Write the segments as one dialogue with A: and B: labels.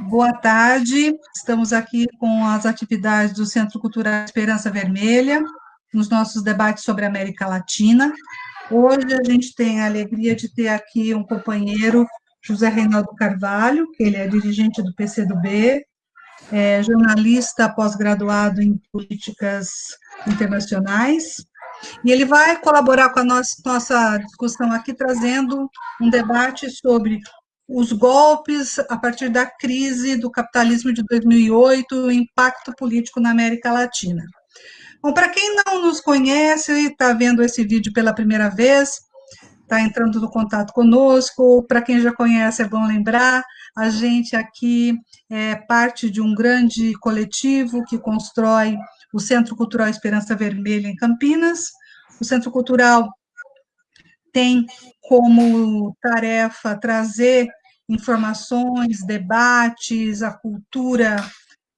A: Boa tarde, estamos aqui com as atividades do Centro Cultural Esperança Vermelha, nos nossos debates sobre a América Latina. Hoje a gente tem a alegria de ter aqui um companheiro, José Reinaldo Carvalho, que ele é dirigente do PCdoB, é jornalista pós-graduado em políticas internacionais, e ele vai colaborar com a nossa, nossa discussão aqui, trazendo um debate sobre os golpes a partir da crise do capitalismo de 2008, o impacto político na América Latina. Bom, para quem não nos conhece e está vendo esse vídeo pela primeira vez, está entrando no contato conosco, para quem já conhece é bom lembrar, a gente aqui é parte de um grande coletivo que constrói o Centro Cultural Esperança Vermelha em Campinas. O Centro Cultural tem como tarefa trazer informações, debates, a cultura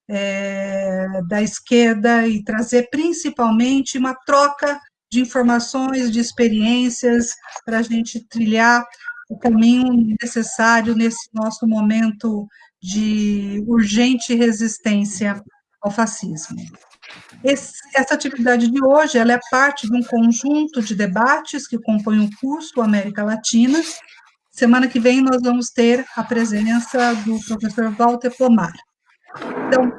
A: é, da esquerda e trazer principalmente uma troca de informações, de experiências, para a gente trilhar o caminho necessário nesse nosso momento de urgente resistência ao fascismo. Esse, essa atividade de hoje ela é parte de um conjunto de debates que compõem o curso América Latina, Semana que vem nós vamos ter a presença do professor Walter Pomar. Então,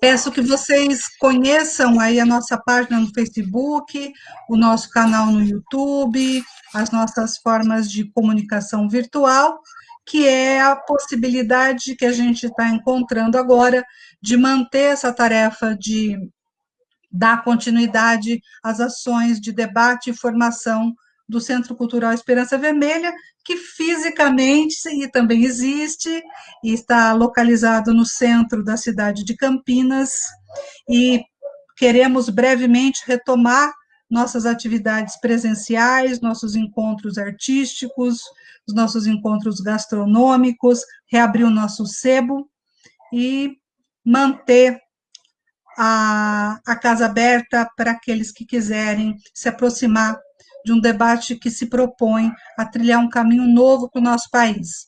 A: peço que vocês conheçam aí a nossa página no Facebook, o nosso canal no YouTube, as nossas formas de comunicação virtual, que é a possibilidade que a gente está encontrando agora de manter essa tarefa de dar continuidade às ações de debate e formação do Centro Cultural Esperança Vermelha, que fisicamente e também existe e está localizado no centro da cidade de Campinas. E queremos brevemente retomar nossas atividades presenciais, nossos encontros artísticos, os nossos encontros gastronômicos, reabrir o nosso sebo e manter a, a casa aberta para aqueles que quiserem se aproximar de um debate que se propõe a trilhar um caminho novo para o nosso país.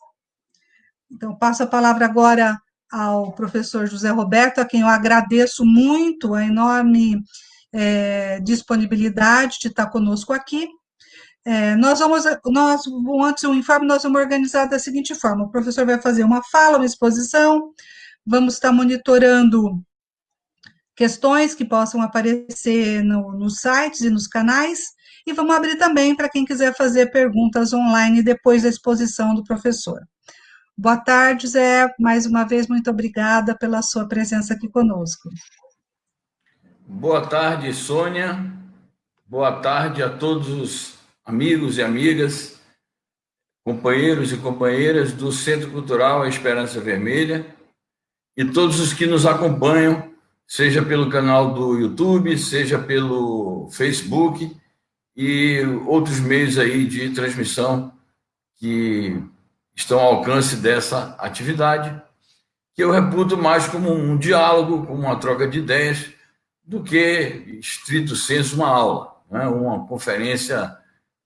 A: Então, passo a palavra agora ao professor José Roberto, a quem eu agradeço muito a enorme é, disponibilidade de estar conosco aqui. É, nós vamos, nós, antes do informe, nós vamos organizar da seguinte forma, o professor vai fazer uma fala, uma exposição, vamos estar monitorando questões que possam aparecer no, nos sites e nos canais, e vamos abrir também para quem quiser fazer perguntas online depois da exposição do professor. Boa tarde, Zé. Mais uma vez, muito obrigada pela sua presença aqui conosco.
B: Boa tarde, Sônia. Boa tarde a todos os amigos e amigas, companheiros e companheiras do Centro Cultural A Esperança Vermelha e todos os que nos acompanham, seja pelo canal do YouTube, seja pelo Facebook e outros meios aí de transmissão que estão ao alcance dessa atividade, que eu reputo mais como um diálogo, como uma troca de ideias, do que, estrito senso, uma aula, né? uma conferência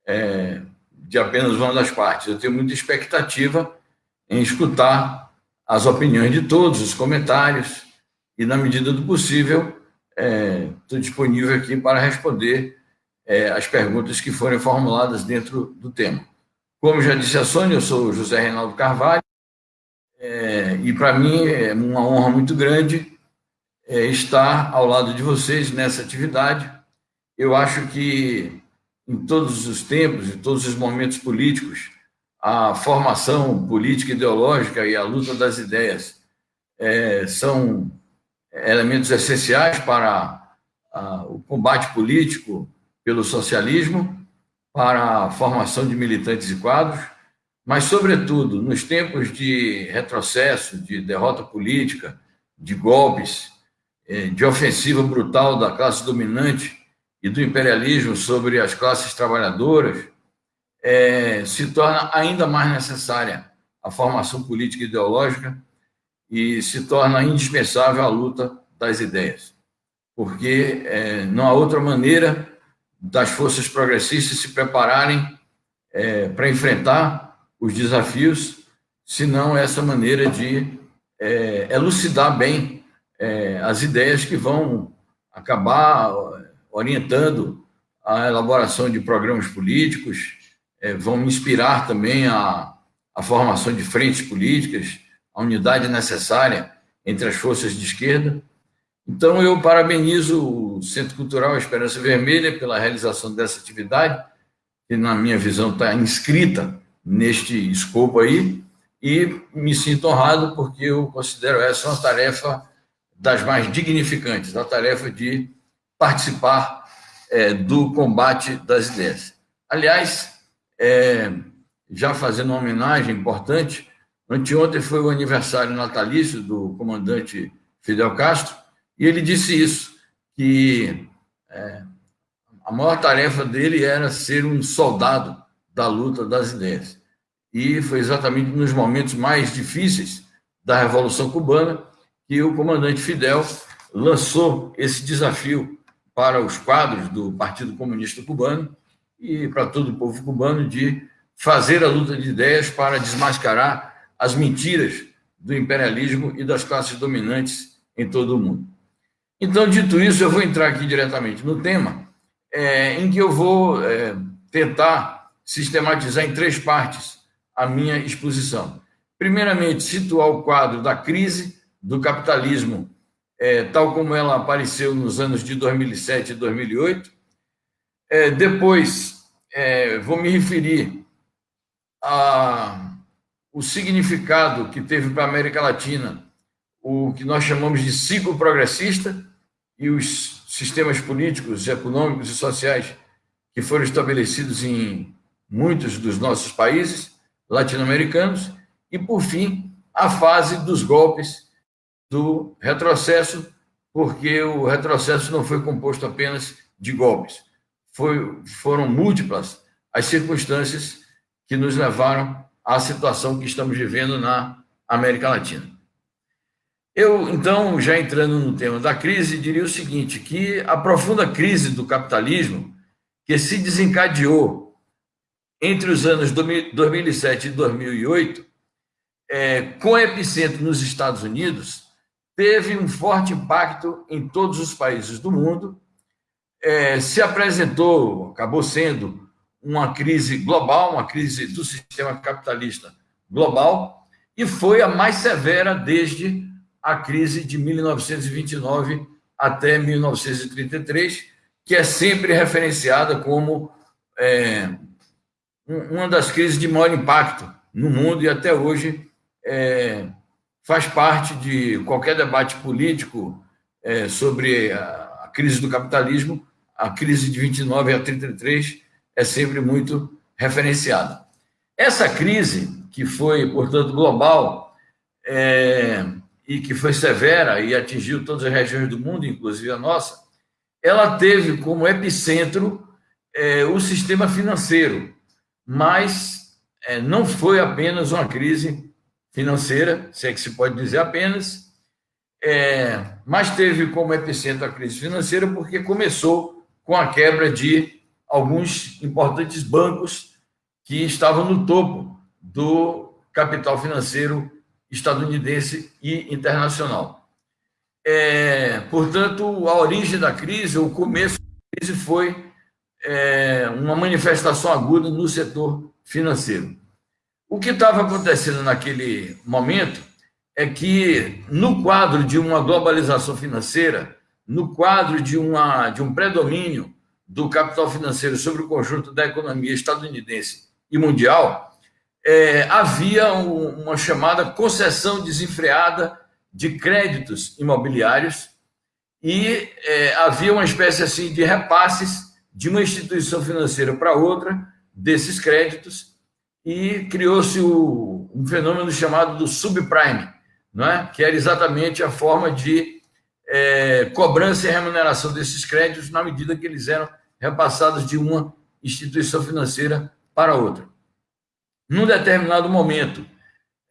B: é, de apenas uma das partes. Eu tenho muita expectativa em escutar as opiniões de todos, os comentários, e, na medida do possível, estou é, disponível aqui para responder é, as perguntas que forem formuladas dentro do tema. Como já disse a Sônia, eu sou José Reinaldo Carvalho, é, e para mim é uma honra muito grande é, estar ao lado de vocês nessa atividade. Eu acho que em todos os tempos, em todos os momentos políticos, a formação política ideológica e a luta das ideias é, são elementos essenciais para a, o combate político, pelo socialismo para a formação de militantes e quadros, mas, sobretudo, nos tempos de retrocesso, de derrota política, de golpes, eh, de ofensiva brutal da classe dominante e do imperialismo sobre as classes trabalhadoras, é, se torna ainda mais necessária a formação política e ideológica e se torna indispensável a luta das ideias, porque é, não há outra maneira das forças progressistas se prepararem é, para enfrentar os desafios senão essa maneira de é, elucidar bem é, as ideias que vão acabar orientando a elaboração de programas políticos, é, vão inspirar também a, a formação de frentes políticas, a unidade necessária entre as forças de esquerda. Então, eu parabenizo o Centro Cultural Esperança Vermelha pela realização dessa atividade, que, na minha visão, está inscrita neste escopo aí, e me sinto honrado porque eu considero essa uma tarefa das mais dignificantes, a tarefa de participar é, do combate das ideias. Aliás, é, já fazendo uma homenagem importante, anteontem foi o aniversário natalício do comandante Fidel Castro, e ele disse isso, que é, a maior tarefa dele era ser um soldado da luta das ideias e foi exatamente nos momentos mais difíceis da Revolução Cubana que o comandante Fidel lançou esse desafio para os quadros do Partido Comunista Cubano e para todo o povo cubano de fazer a luta de ideias para desmascarar as mentiras do imperialismo e das classes dominantes em todo o mundo. Então, dito isso, eu vou entrar aqui diretamente no tema, é, em que eu vou é, tentar sistematizar em três partes a minha exposição. Primeiramente, situar o quadro da crise do capitalismo, é, tal como ela apareceu nos anos de 2007 e 2008. É, depois, é, vou me referir ao significado que teve para a América Latina o que nós chamamos de ciclo progressista e os sistemas políticos, econômicos e sociais que foram estabelecidos em muitos dos nossos países latino-americanos, e, por fim, a fase dos golpes do retrocesso, porque o retrocesso não foi composto apenas de golpes, foi, foram múltiplas as circunstâncias que nos levaram à situação que estamos vivendo na América Latina. Eu, então, já entrando no tema da crise, diria o seguinte, que a profunda crise do capitalismo que se desencadeou entre os anos 2007 e 2008, é, com epicentro nos Estados Unidos, teve um forte impacto em todos os países do mundo, é, se apresentou, acabou sendo uma crise global, uma crise do sistema capitalista global, e foi a mais severa desde a crise de 1929 até 1933, que é sempre referenciada como é, uma das crises de maior impacto no mundo e até hoje é, faz parte de qualquer debate político é, sobre a, a, crise do capitalismo. A crise de 29 a 33 é sempre muito referenciada. Essa crise, que foi, portanto, global é, e que foi severa e atingiu todas as regiões do mundo, inclusive a nossa, ela teve como epicentro é, o sistema financeiro, mas é, não foi apenas uma crise financeira, se é que se pode dizer apenas, é, mas teve como epicentro a crise financeira porque começou com a quebra de alguns importantes bancos que estavam no topo do capital financeiro estadunidense e internacional. É, portanto, a origem da crise, o começo da crise foi é, uma manifestação aguda no setor financeiro. O que estava acontecendo naquele momento é que, no quadro de uma globalização financeira, no quadro de, uma, de um predomínio do capital financeiro sobre o conjunto da economia estadunidense e mundial, é, havia um, uma chamada concessão desenfreada de créditos imobiliários e é, havia uma espécie assim de repasses de uma instituição financeira para outra desses créditos e criou-se um fenômeno chamado do subprime, não é? que era exatamente a forma de é, cobrança e remuneração desses créditos na medida que eles eram repassados de uma instituição financeira para outra. Num determinado momento,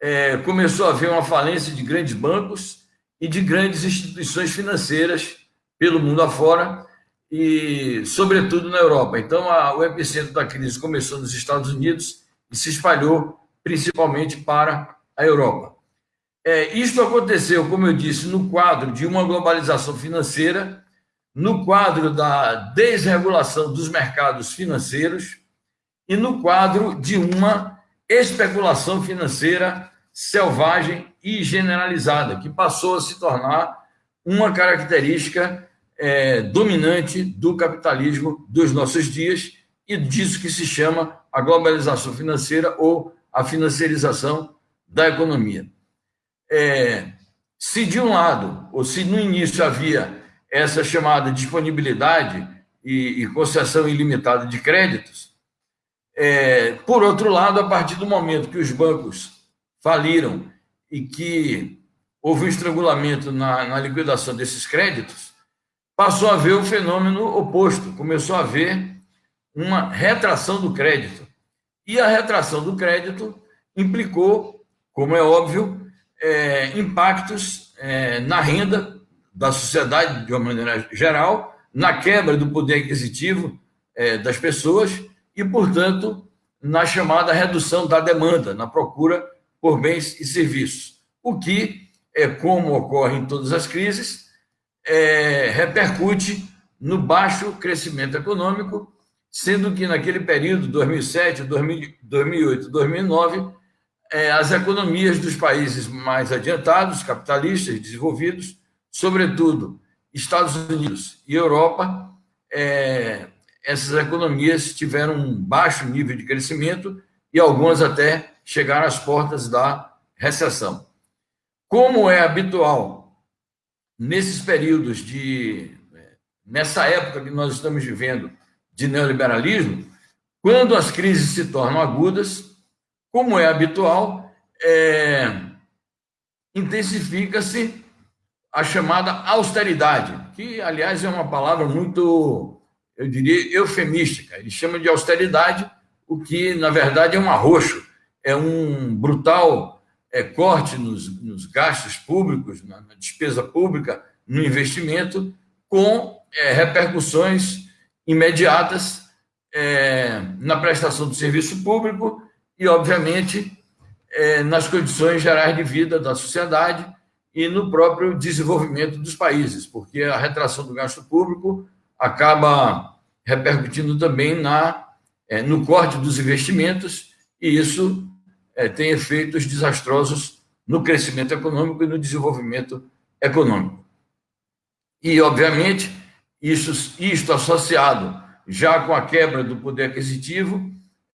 B: é, começou a haver uma falência de grandes bancos e de grandes instituições financeiras pelo mundo afora, e, sobretudo, na Europa. Então, a, o epicentro da crise começou nos Estados Unidos e se espalhou principalmente para a Europa. É, isto aconteceu, como eu disse, no quadro de uma globalização financeira, no quadro da desregulação dos mercados financeiros e no quadro de uma especulação financeira selvagem e generalizada, que passou a se tornar uma característica é, dominante do capitalismo dos nossos dias e disso que se chama a globalização financeira ou a financiarização da economia. É, se de um lado, ou se no início havia essa chamada disponibilidade e, e concessão ilimitada de créditos, é, por outro lado, a partir do momento que os bancos faliram e que houve um estrangulamento na, na liquidação desses créditos, passou a haver o fenômeno oposto, começou a haver uma retração do crédito. E a retração do crédito implicou, como é óbvio, é, impactos é, na renda da sociedade de uma maneira geral, na quebra do poder aquisitivo é, das pessoas e, portanto, na chamada redução da demanda, na procura por bens e serviços. O que, é como ocorre em todas as crises, é, repercute no baixo crescimento econômico, sendo que naquele período, 2007, 2008, 2009, é, as economias dos países mais adiantados, capitalistas, desenvolvidos, sobretudo Estados Unidos e Europa, é, essas economias tiveram um baixo nível de crescimento e algumas até chegaram às portas da recessão. Como é habitual nesses períodos de nessa época que nós estamos vivendo de neoliberalismo, quando as crises se tornam agudas, como é habitual, é, intensifica-se a chamada austeridade, que, aliás, é uma palavra muito, eu diria, eufemística. Ele chama de austeridade o que, na verdade, é um arroxo, é um brutal é, corte nos, nos, gastos públicos, na, na, despesa pública, no investimento, com é, repercussões imediatas é, na prestação do serviço público e, obviamente, é, nas condições gerais de vida da sociedade e no próprio desenvolvimento dos países, porque a retração do gasto público acaba repercutindo também na, é, no corte dos investimentos, e isso é, tem efeitos desastrosos no crescimento econômico e no desenvolvimento econômico. E, obviamente, isso, isto associado já com a quebra do poder aquisitivo,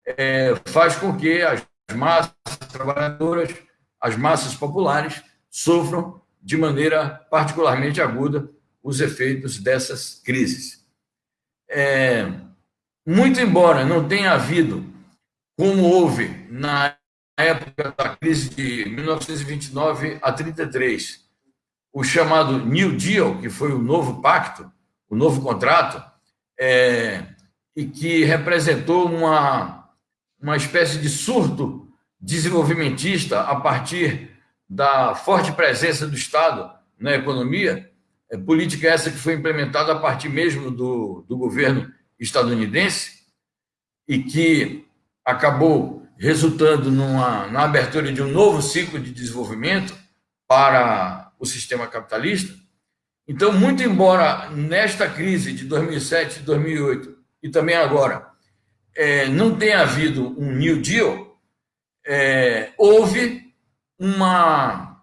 B: é, faz com que as massas trabalhadoras, as massas populares, sofram de maneira particularmente aguda os efeitos dessas crises. É, muito embora não tenha havido, como houve na época da crise de 1929 a 33, o chamado New Deal, que foi o novo pacto, o novo contrato, é, e que representou uma uma espécie de surto desenvolvimentista a partir da forte presença do Estado na economia, é, política essa que foi implementada a partir mesmo do, do governo estadunidense e que acabou resultando numa, na abertura de um novo ciclo de desenvolvimento para o sistema capitalista. Então, muito embora nesta crise de 2007 e 2008 e também agora é, não tenha havido um New Deal, é, houve uma,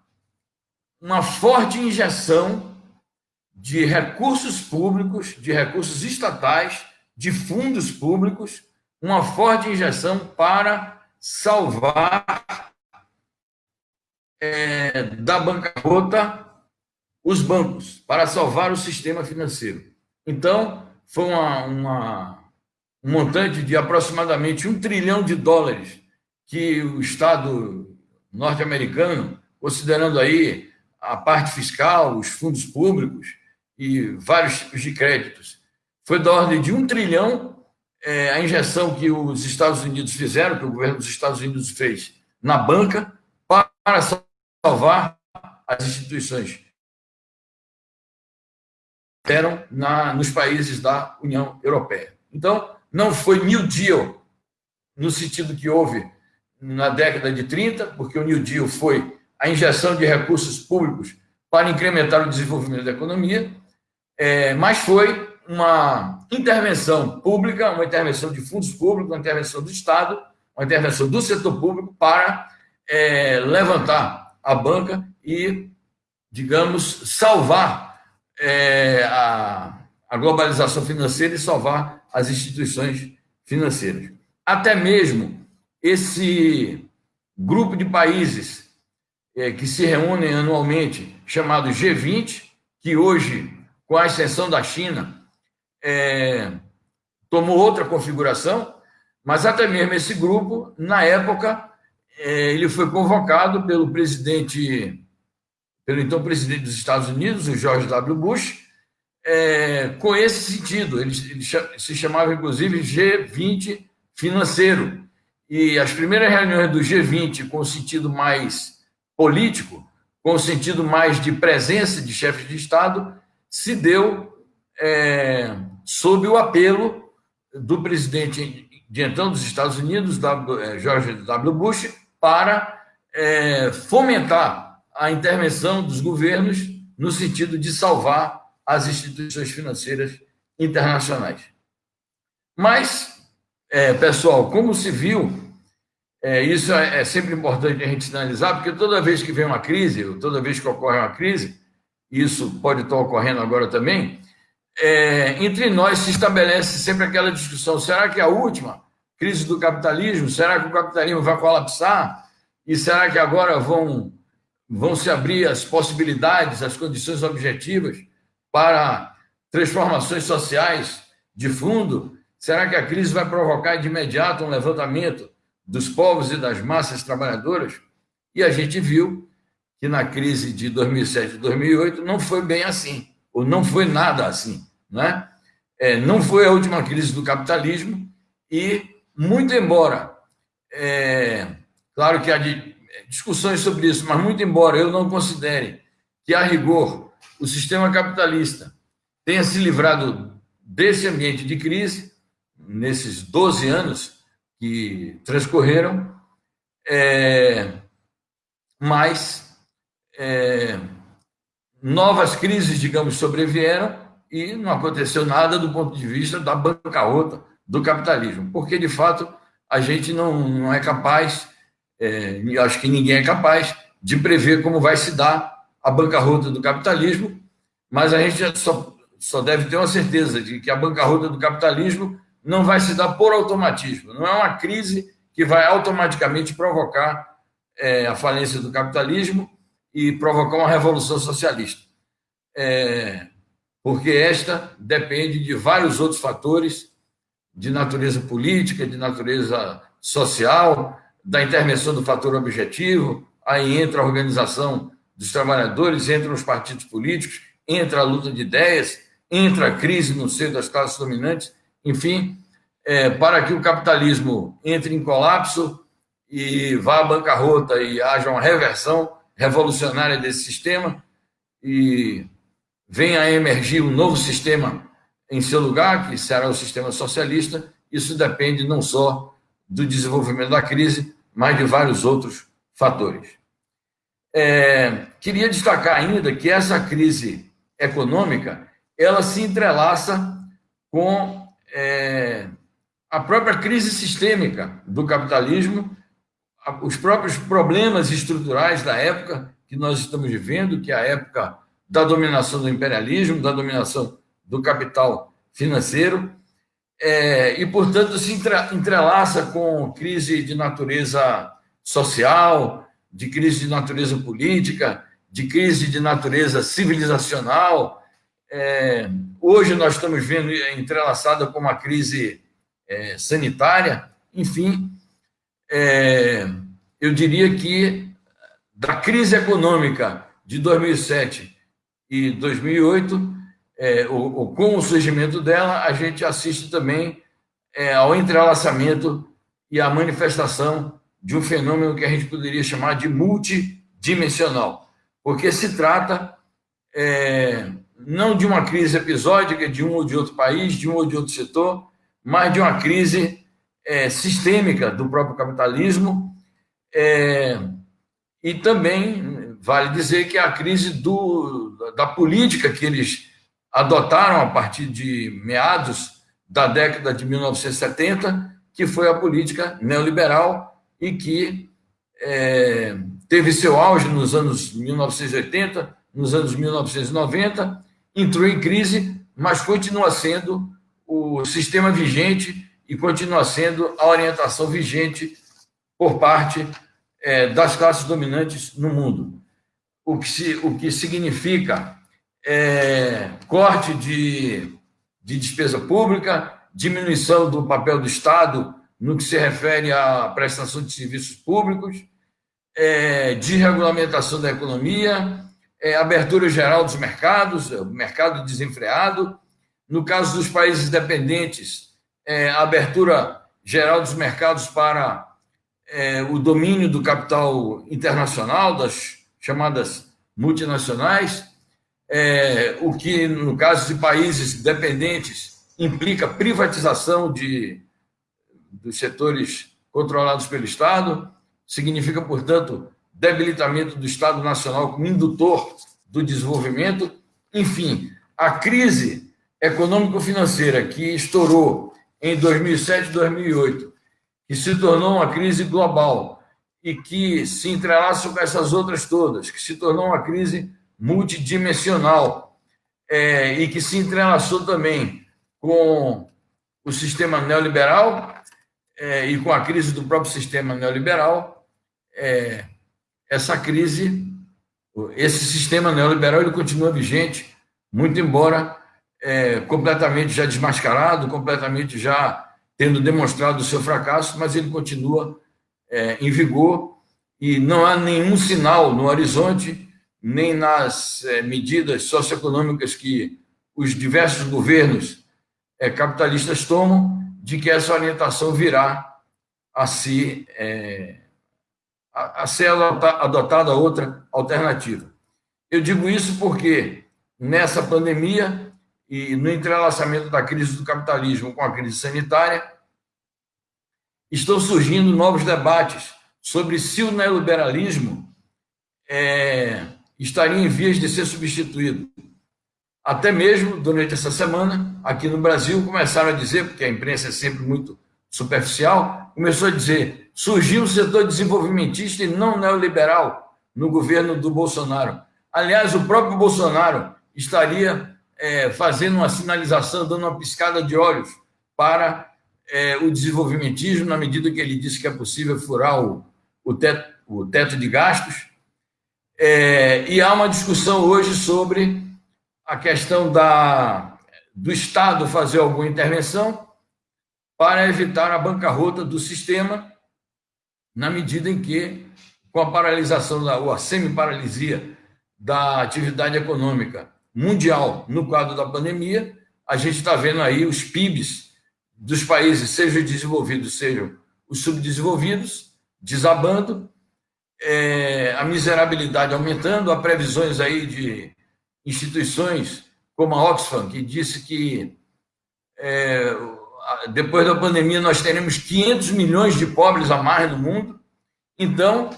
B: uma forte injeção de recursos públicos, de recursos estatais, de fundos públicos, uma forte injeção para salvar é, da bancarrota os bancos, para salvar o sistema financeiro. Então, foi uma, uma um montante de aproximadamente um trilhão de dólares que o Estado norte-americano, considerando aí a parte fiscal, os fundos públicos e vários tipos de créditos, foi da ordem de um trilhão é, a injeção que os Estados Unidos fizeram, que o governo dos Estados Unidos fez na banca, para salvar as instituições eram na, nos países da União Europeia. Então, não foi New Deal, no sentido que houve na década de 30, porque o New Deal foi a injeção de recursos públicos para incrementar o desenvolvimento da economia, é, mas foi uma intervenção pública, uma intervenção de fundos públicos, uma intervenção do Estado, uma intervenção do setor público para é, levantar a banca e, digamos, salvar é, a, a globalização financeira e salvar as instituições financeiras. Até mesmo esse grupo de países é, que se reúnem anualmente, chamado G20, que hoje, com a exceção da China, é, tomou outra configuração, mas até mesmo esse grupo, na época, é, ele foi convocado pelo presidente, pelo então presidente dos Estados Unidos, o George W. Bush, é, com esse sentido. Ele, ele se chamava, inclusive, G20 financeiro. E as primeiras reuniões do G20, com o sentido mais político, com o sentido mais de presença de chefes de Estado, se deu é, sob o apelo do presidente de então dos Estados Unidos, é, George W. Bush, para é, fomentar a intervenção dos governos no sentido de salvar as instituições financeiras internacionais. Mas, é, pessoal, como se viu, é, isso é, é, sempre importante a gente sinalizar, porque toda vez que vem uma crise, ou toda vez que ocorre uma crise, isso pode estar ocorrendo agora também, é, entre nós se estabelece sempre aquela discussão: será que a última crise do capitalismo? Será que o capitalismo vai colapsar? E será que agora vão, vão se abrir as possibilidades, as condições objetivas para transformações sociais de fundo? Será que a crise vai provocar de imediato um levantamento dos povos e das massas trabalhadoras? E a gente viu que na crise de 2007 e 2008 não foi bem assim ou não foi nada assim, né? É, não foi a última crise do capitalismo e, muito embora, é, claro que há de, discussões sobre isso, mas muito embora eu não considere que, a rigor, o sistema capitalista tenha se livrado desse ambiente de crise, nesses 12 anos que transcorreram, é, mas é, novas crises, digamos, sobrevieram e não aconteceu nada do ponto de vista da bancarrota do capitalismo, porque, de fato, a gente não, não é capaz, é, acho que ninguém é capaz, de prever como vai se dar a bancarrota do capitalismo, mas a gente só, só deve ter uma certeza de que a bancarrota do capitalismo não vai se dar por automatismo, não é uma crise que vai automaticamente provocar é, a falência do capitalismo e provocar uma revolução socialista. É, porque esta depende de vários outros fatores de natureza política, de natureza social, da intervenção do fator objetivo, aí entra a organização dos trabalhadores, entra os partidos políticos, entra a luta de ideias, entra a crise no seio das classes dominantes, enfim, é, para que o capitalismo entre em colapso e vá à bancarrota e haja uma reversão, revolucionária desse sistema e venha a emergir um novo sistema em seu lugar, que será o sistema socialista, isso depende não só do desenvolvimento da crise, mas de vários outros fatores. É, queria destacar ainda que essa crise econômica ela se entrelaça com é, a própria crise sistêmica do capitalismo os próprios problemas estruturais da época que nós estamos vivendo, que é a época da dominação do imperialismo, da dominação do capital financeiro, é, e, portanto, se entrelaça com crise de natureza social, de crise de natureza política, de crise de natureza civilizacional. É, hoje nós estamos vendo entrelaçada com uma crise é, sanitária, enfim, é, eu diria que da crise econômica de 2007 e 2008, é, o, o, com o surgimento dela, a gente assiste também é, ao entrelaçamento e à manifestação de um fenômeno que a gente poderia chamar de multidimensional, porque se trata é, não de uma crise episódica de um ou de outro país, de um ou de outro setor, mas de uma crise é, sistêmica do próprio capitalismo É, e também vale dizer que a crise do, da política que eles adotaram a partir de meados da década de 1970, que foi a política neoliberal e que é, teve seu auge nos anos 1980, nos anos 1990, entrou em crise, mas continua sendo o sistema vigente e continua sendo a orientação vigente por parte é, das classes dominantes no mundo. O que, se, o que significa é, corte de, de despesa pública, diminuição do papel do Estado no que se refere à prestação de serviços públicos, é, desregulamentação da economia, é, abertura geral dos mercados, o mercado desenfreado. No caso dos países dependentes, é, abertura geral dos mercados para é, o domínio do capital internacional, das chamadas multinacionais, é, o que, no caso de países dependentes, implica privatização de, dos setores controlados pelo Estado, significa, portanto, debilitamento do Estado Nacional como indutor do desenvolvimento. Enfim, a crise econômico-financeira que estourou em 2007 e 2008, que se tornou uma crise global e que se entrelaça com essas outras todas, que se tornou uma crise multidimensional é, e que se entrelaçou também com o sistema neoliberal é, e com a crise do próprio sistema neoliberal, é, essa crise, esse sistema neoliberal, ele continua vigente, muito embora é, completamente já desmascarado, completamente já tendo demonstrado o seu fracasso, mas ele continua é, em vigor e não há nenhum sinal no horizonte, nem nas é, medidas socioeconômicas que os diversos governos é, capitalistas tomam, de que essa orientação virá a se, é, a, a ser adotada outra alternativa. Eu digo isso porque nessa pandemia e no entrelaçamento da crise do capitalismo com a crise sanitária, estão surgindo novos debates sobre se o neoliberalismo é, estaria em vias de ser substituído. Até mesmo, durante essa semana, aqui no Brasil, começaram a dizer, porque a imprensa é sempre muito superficial, começou a dizer: surgiu um setor desenvolvimentista e não neoliberal no governo do Bolsonaro. Aliás, o próprio Bolsonaro estaria é, fazendo uma sinalização, dando uma piscada de olhos para é, o desenvolvimentismo, na medida que ele disse que é possível furar o, o, teto, o teto de gastos. É, e há uma discussão hoje sobre a questão da, do Estado fazer alguma intervenção para evitar a bancarrota do sistema, na medida em que, com a paralisação da, ou a semi-paralisia da atividade econômica mundial no quadro da pandemia, a gente está vendo aí os PIBs dos países, sejam desenvolvidos, sejam os subdesenvolvidos, desabando, é, a miserabilidade aumentando, há previsões aí de instituições como a Oxfam, que disse que é, depois da pandemia nós teremos 500 milhões de pobres a mais no mundo. Então,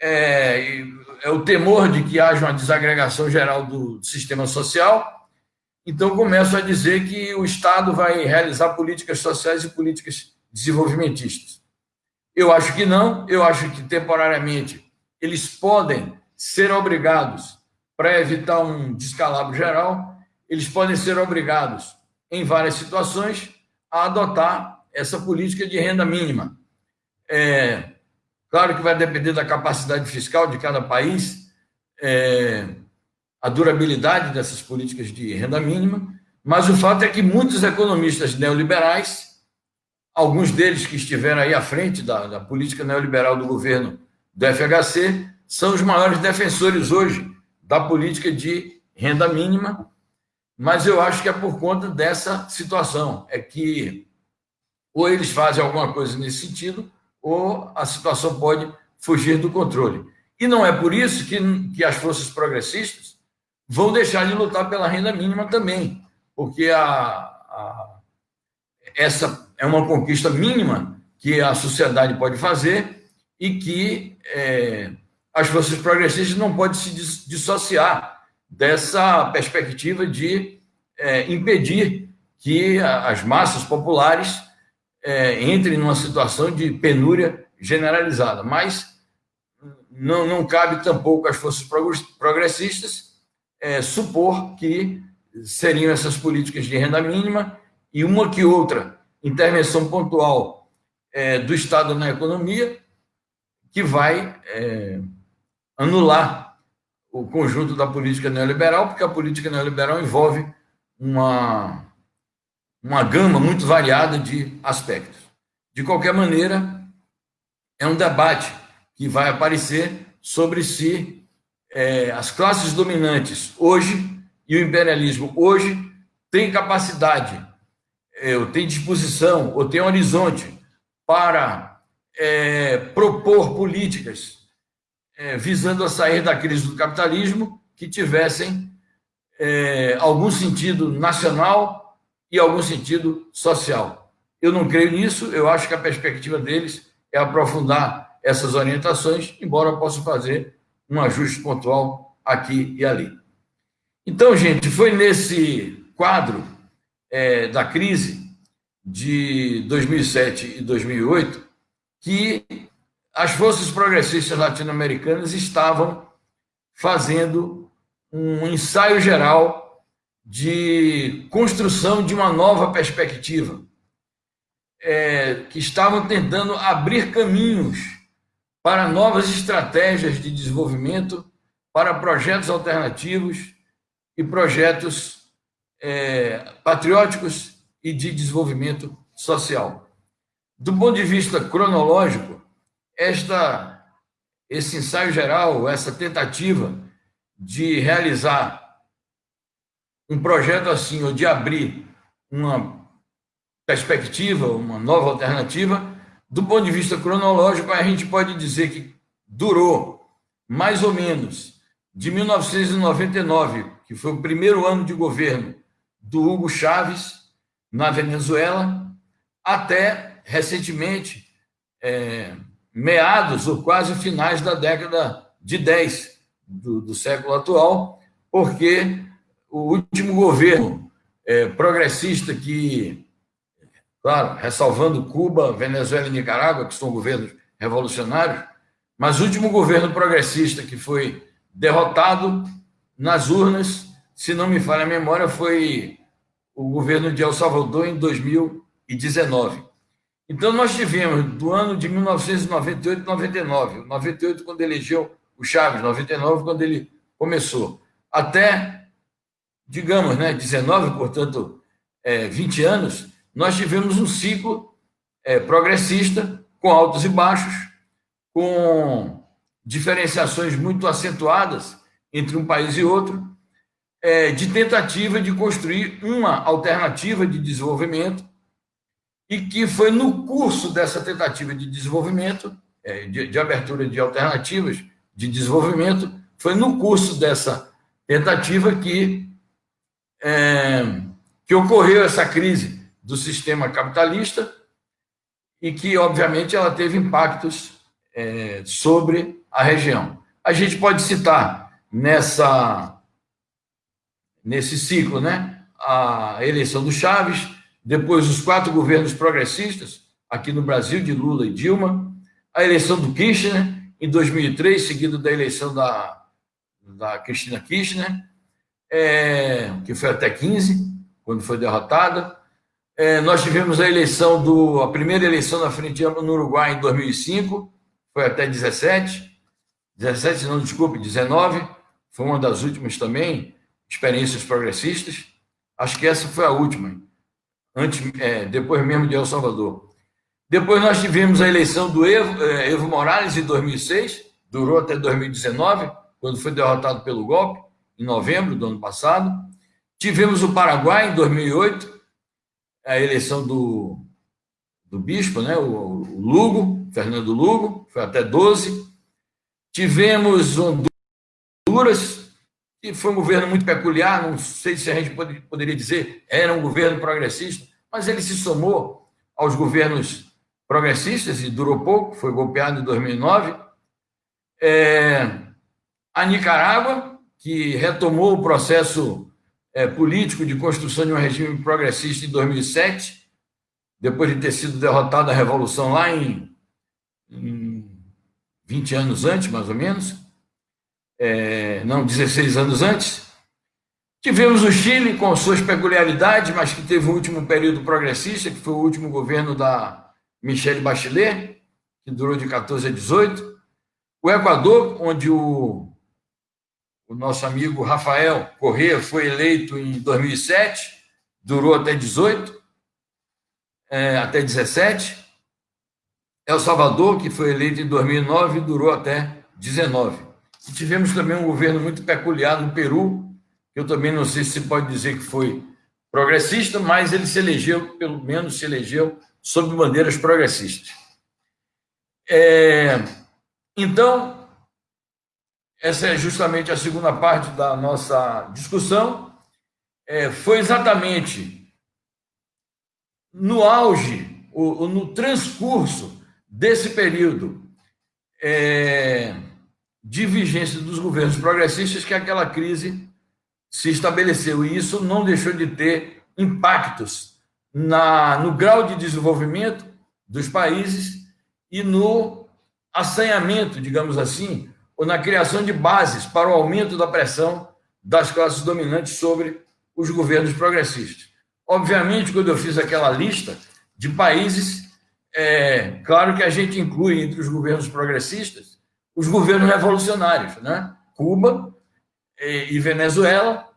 B: é, é o temor de que haja uma desagregação geral do sistema social. Então, começo a dizer que o Estado vai realizar políticas sociais e políticas desenvolvimentistas. Eu acho que não, eu acho que temporariamente eles podem ser obrigados para evitar um descalabro geral, eles podem ser obrigados, em várias situações, a adotar essa política de renda mínima. É, claro que vai depender da capacidade fiscal de cada país, é, a durabilidade dessas políticas de renda mínima, mas o fato é que muitos economistas neoliberais, alguns deles que estiveram aí à frente da, da política neoliberal do governo do FHC, são os maiores defensores hoje da política de renda mínima, mas eu acho que é por conta dessa situação, é que ou eles fazem alguma coisa nesse sentido, ou a situação pode fugir do controle. E não é por isso que, que as forças progressistas vão deixar de lutar pela renda mínima também, porque a, a, essa é uma conquista mínima que a sociedade pode fazer e que é, as forças progressistas não podem se dissociar dessa perspectiva de é, impedir que as massas populares é, entrem numa situação de penúria generalizada. Mas não, não cabe tampouco às forças progressistas é, supor que seriam essas políticas de renda mínima e uma que outra intervenção pontual é, do Estado na economia que vai é, anular o conjunto da política neoliberal, porque a política neoliberal envolve uma, uma gama muito variada de aspectos. De qualquer maneira, é um debate que vai aparecer sobre se é, as classes dominantes hoje e o imperialismo hoje têm capacidade, é, ou têm disposição, ou têm horizonte para é, propor políticas é, visando a sair da crise do capitalismo que tivessem é, algum sentido nacional e algum sentido social. Eu não creio nisso, eu acho que a perspectiva deles é aprofundar essas orientações, embora eu possa fazer um ajuste pontual aqui e ali. Então, gente, foi nesse quadro é, da crise de 2007 e 2008 que as forças progressistas latino-americanas estavam fazendo um ensaio geral de construção de uma nova perspectiva, é, que estavam tentando abrir caminhos para novas estratégias de desenvolvimento, para projetos alternativos e projetos é, patrióticos e de desenvolvimento social. Do ponto de vista cronológico, esta, esse ensaio geral, essa tentativa de realizar um projeto assim, ou de abrir uma perspectiva, uma nova alternativa, do ponto de vista cronológico, a gente pode dizer que durou mais ou menos de 1999, que foi o primeiro ano de governo do Hugo Chávez na Venezuela, até recentemente, é, meados ou quase finais da década de 10 do, do século atual, porque o último governo é, progressista que, claro, ressalvando Cuba, Venezuela e Nicarágua, que são governos revolucionários, mas o último governo progressista que foi derrotado nas urnas, se não me falha a memória, foi o governo de El Salvador em 2019. Então, nós tivemos, do ano de 1998 99, 98 quando elegeu o Chaves, 99 quando ele começou, até, digamos, né, 19, portanto, é, 20 anos, nós tivemos um ciclo é, progressista, com altos e baixos, com diferenciações muito acentuadas entre um país e outro, é, de tentativa de construir uma alternativa de desenvolvimento e que foi no curso dessa tentativa de desenvolvimento, é, de, de abertura de alternativas de desenvolvimento, foi no curso dessa tentativa que, é, que ocorreu essa crise do sistema capitalista e que, obviamente, ela teve impactos é, sobre a região. A gente pode citar nessa nesse ciclo, né, a eleição do Chaves, depois os quatro governos progressistas, aqui no Brasil, de Lula e Dilma, a eleição do Kirchner, em 2003, seguido da eleição da, da Cristina Kirchner, é, que foi até 15, quando foi derrotada. É, nós tivemos a eleição do a primeira eleição na frente no Uruguai em 2005, foi até 17, 17 não, desculpe, 19, foi uma das últimas também experiências progressistas. Acho que essa foi a última antes, é, depois mesmo de El Salvador. Depois nós tivemos a eleição do Evo, é, Evo Morales em 2006, durou até 2019, quando foi derrotado pelo golpe, em novembro do ano passado. Tivemos o Paraguai em 2008, a eleição do, do bispo, né, o, o Lugo, Fernando Lugo, foi até 12. Tivemos Honduras, que foi um governo muito peculiar, não sei se a gente poderia dizer era um governo progressista, mas ele se somou aos governos progressistas e durou pouco, foi golpeado em 2009. É, a Nicarágua, que retomou o processo é, político de construção de um regime progressista em 2007, depois de ter sido derrotada a revolução lá em, em 20 anos antes, mais ou menos, é, não, 16 anos antes. Tivemos o Chile com suas peculiaridades, mas que teve o último período progressista, que foi o último governo da Michelle Bachelet, que durou de 14 a 18. O Equador, onde o, o nosso amigo Rafael Corrêa foi eleito em 2007, durou até 18, é, até 17. El Salvador, que foi eleito em 2009, durou até 19. E tivemos também um governo muito peculiar no Peru, eu também não sei se pode dizer que foi progressista, mas ele se elegeu, pelo menos se elegeu, sob bandeiras progressistas. É, então, essa é justamente a segunda parte da nossa discussão. É, foi exatamente no auge, ou, no transcurso desse período é, de vigência dos governos progressistas que aquela crise se estabeleceu. E isso não deixou de ter impactos na, no grau de desenvolvimento dos países e no assanhamento, digamos assim, ou na criação de bases para o aumento da pressão das classes dominantes sobre os governos progressistas. Obviamente, quando eu fiz aquela lista de países, é claro que a gente inclui entre os governos progressistas os governos revolucionários, né? Cuba, e Venezuela,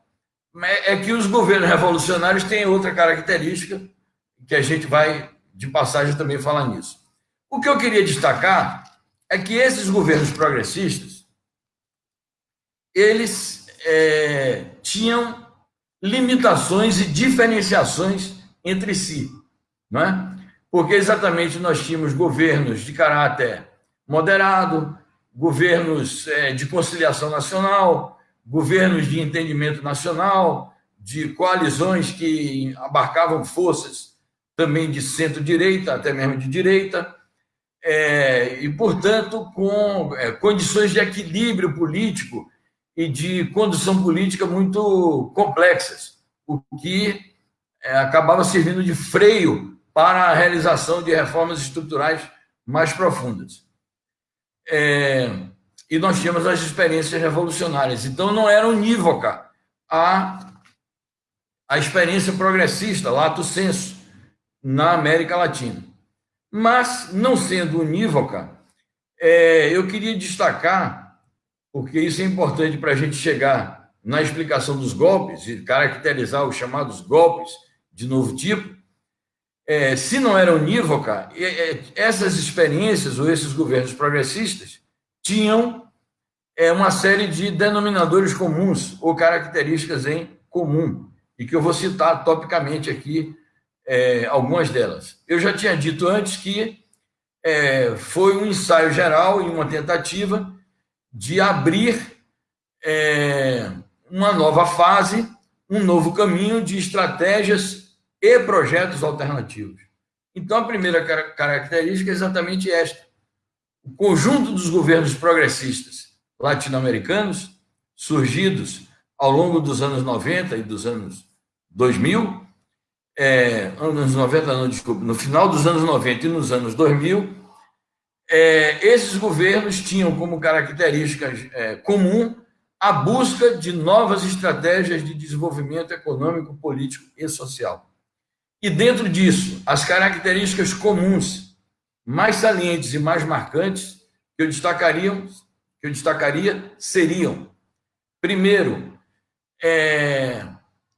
B: é que os governos revolucionários têm outra característica, que a gente vai, de passagem, também falar nisso. O que eu queria destacar é que esses governos progressistas, eles é, tinham limitações e diferenciações entre si, não é? Porque exatamente nós tínhamos governos de caráter moderado, governos é, de conciliação nacional, governos de entendimento nacional, de coalizões que abarcavam forças também de centro-direita, até mesmo de direita, é, e, portanto, com é, condições de equilíbrio político e de condução política muito complexas, o que é, acabava servindo de freio para a realização de reformas estruturais mais profundas. É, e nós tínhamos as experiências revolucionárias. Então, não era unívoca a, a experiência progressista, lato senso, na América Latina. Mas, não sendo unívoca, é, eu queria destacar, porque isso é importante para a gente chegar na explicação dos golpes e caracterizar os chamados golpes de novo tipo, é, se não era unívoca, é, essas experiências ou esses governos progressistas tinham é, uma série de denominadores comuns ou características em comum, e que eu vou citar topicamente aqui é, algumas delas. Eu já tinha dito antes que é, foi um ensaio geral e uma tentativa de abrir é, uma nova fase, um novo caminho de estratégias e projetos alternativos. Então, a primeira característica é exatamente esta o conjunto dos governos progressistas latino-americanos, surgidos ao longo dos anos 90 e dos anos 2000, é, anos 90, não, no final dos anos 90 e nos anos 2000, é, esses governos tinham como característica é, comum a busca de novas estratégias de desenvolvimento econômico, político e social. E dentro disso, as características comuns mais salientes e mais marcantes que eu destacaria, que eu destacaria seriam, primeiro, é,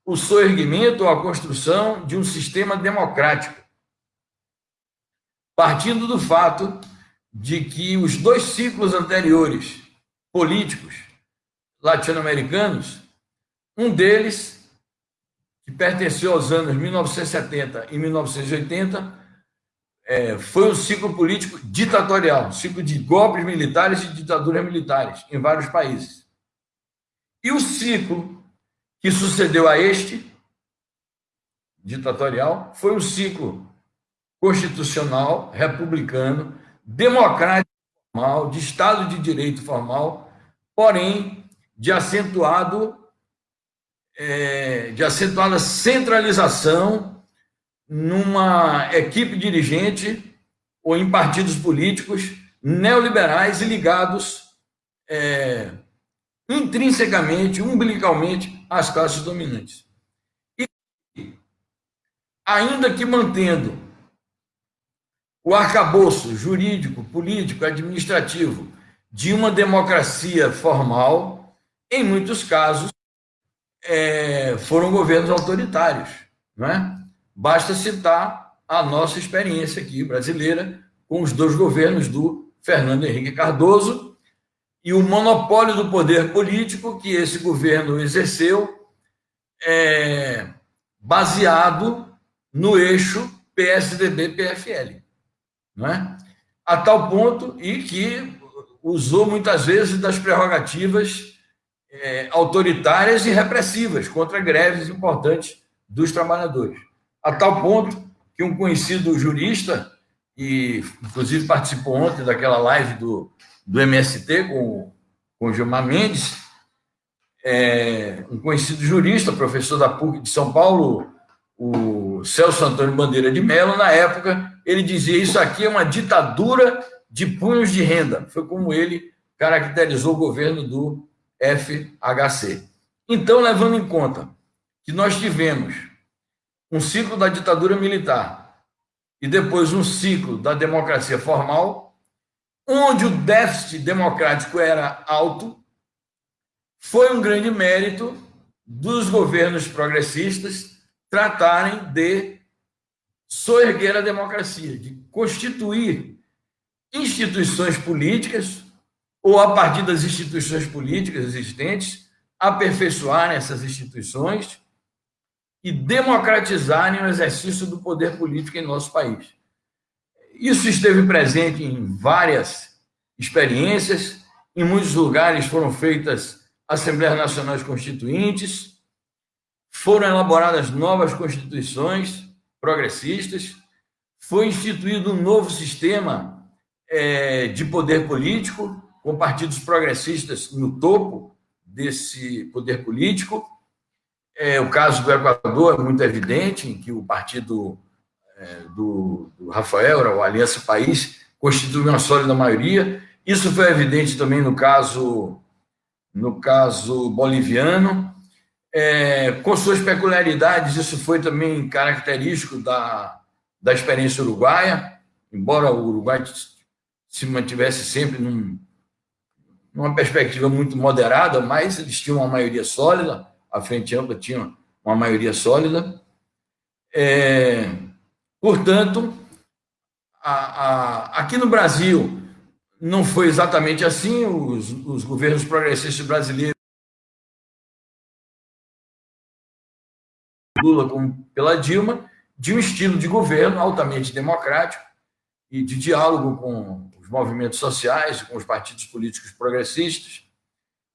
B: o soerguimento ou a construção de um sistema democrático, partindo do fato de que os dois ciclos anteriores políticos latino-americanos, um deles, que pertenceu aos anos 1970 e 1980, é, foi um ciclo político ditatorial, um ciclo de golpes militares e ditaduras militares em vários países. E o ciclo que sucedeu a este, ditatorial, foi um ciclo constitucional, republicano, democrático formal, de Estado de Direito formal, porém de acentuado é, de acentuada centralização numa equipe dirigente ou em partidos políticos neoliberais e ligados é, intrinsecamente, umbilicalmente às classes dominantes. E, ainda que mantendo o arcabouço jurídico, político, administrativo de uma democracia formal, em muitos casos, é, foram governos autoritários. Não é? Basta citar a nossa experiência aqui brasileira com os dois governos do Fernando Henrique Cardoso e o monopólio do poder político que esse governo exerceu, é, baseado no eixo PSDB-PFL é? a tal ponto e que usou muitas vezes das prerrogativas é, autoritárias e repressivas contra greves importantes dos trabalhadores. A tal ponto que um conhecido jurista, e inclusive participou ontem daquela live do, do MST com, com Gilmar Mendes, é, um conhecido jurista, professor da PUC de São Paulo, o Celso Antônio Bandeira de Mello, na época, ele dizia: Isso aqui é uma ditadura de punhos de renda. Foi como ele caracterizou o governo do FHC. Então, levando em conta que nós tivemos um ciclo da ditadura militar e depois um ciclo da democracia formal, onde o déficit democrático era alto, foi um grande mérito dos governos progressistas tratarem de soerguer a democracia, de constituir instituições políticas ou a partir das instituições políticas existentes, aperfeiçoarem essas instituições e democratizarem o exercício do poder político em nosso país. Isso esteve presente em várias experiências, em muitos lugares foram feitas Assembleias Nacionais Constituintes, foram elaboradas novas constituições progressistas, foi instituído um novo sistema é, de poder político, com partidos progressistas no topo desse poder político. É, o caso do Equador é muito evidente, em que o partido é, do, do, Rafael, o Aliança País, constitui uma sólida maioria. Isso foi evidente também no caso, no caso boliviano, é, com suas peculiaridades, isso foi também característico da, da experiência uruguaia, embora o Uruguai se mantivesse sempre num, numa perspectiva muito moderada, mas eles tinham uma maioria sólida, a Frente Ampla tinha uma maioria sólida. É, portanto, a, a, aqui no Brasil não foi exatamente assim, os, os governos progressistas brasileiros Lula como pela Dilma, de um estilo de governo altamente democrático e de diálogo com os movimentos sociais, com os partidos políticos progressistas,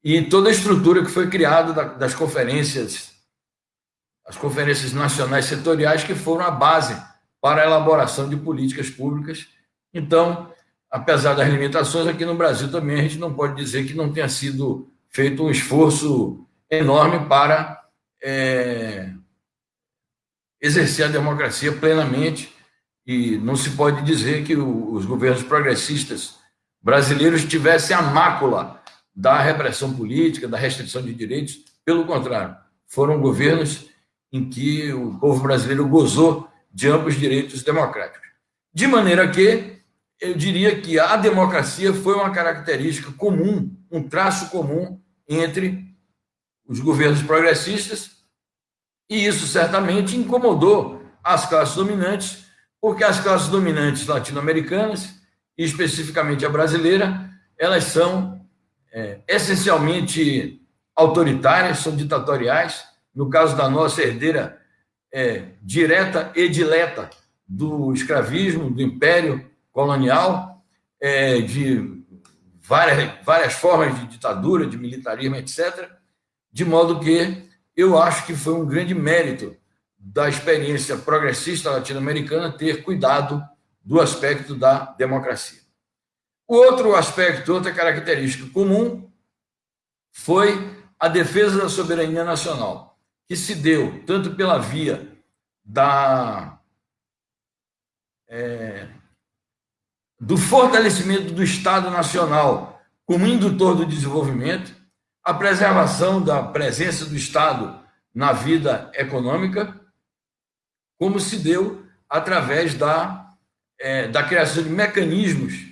B: e toda a estrutura que foi criada das conferências, as conferências nacionais setoriais, que foram a base para a elaboração de políticas públicas. Então, apesar das limitações, aqui no Brasil também a gente não pode dizer que não tenha sido feito um esforço enorme para é, exercer a democracia plenamente e não se pode dizer que os governos progressistas brasileiros tivessem a mácula da repressão política, da restrição de direitos. Pelo contrário, foram governos em que o povo brasileiro gozou de amplos direitos democráticos. De maneira que eu diria que a democracia foi uma característica comum, um traço comum entre os governos progressistas e isso certamente incomodou as classes dominantes, porque as classes dominantes latino-americanas, e especificamente a brasileira, elas são é, essencialmente autoritárias, são ditatoriais. No caso da nossa herdeira é, direta e dileta do escravismo, do império colonial, é, de várias, várias formas de ditadura, de militarismo, etc., de modo que eu acho que foi um grande mérito da experiência progressista latino-americana ter cuidado do aspecto da democracia. O outro aspecto, outra característica comum foi a defesa da soberania nacional, que se deu tanto pela via da é, do fortalecimento do Estado Nacional como indutor do desenvolvimento, a preservação da presença do Estado na vida econômica, como se deu através da, é, da criação de mecanismos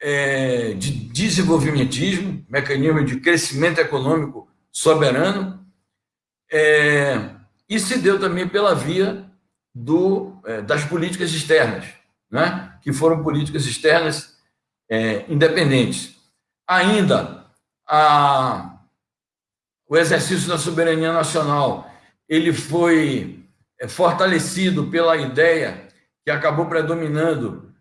B: é, de desenvolvimentismo, mecanismo de crescimento econômico soberano, é, e se deu também pela via do, é, das políticas externas, né? que foram políticas externas é, independentes. Ainda, a, o exercício da soberania nacional ele foi é, fortalecido pela ideia que acabou predominando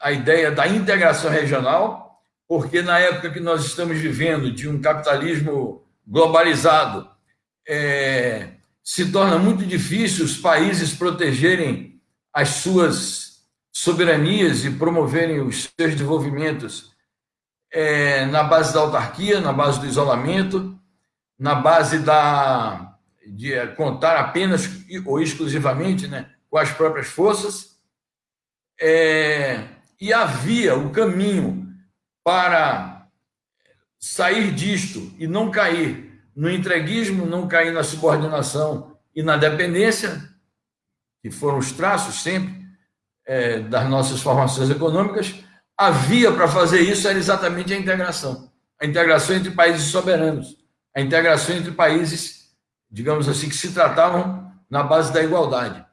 B: a ideia da integração regional, porque na época que nós estamos vivendo de um capitalismo globalizado, é, se torna muito difícil os países protegerem as suas soberanias e promoverem os seus desenvolvimentos é, na base da autarquia, na base do isolamento, na base da de contar apenas ou exclusivamente né, com as próprias forças. É, e havia o caminho para sair disto e não cair no entreguismo, não cair na subordinação e na dependência, que foram os traços sempre é, das nossas formações econômicas, a via para fazer isso era exatamente a integração. A integração entre países soberanos, a integração entre países, digamos assim, que se tratavam na base da igualdade.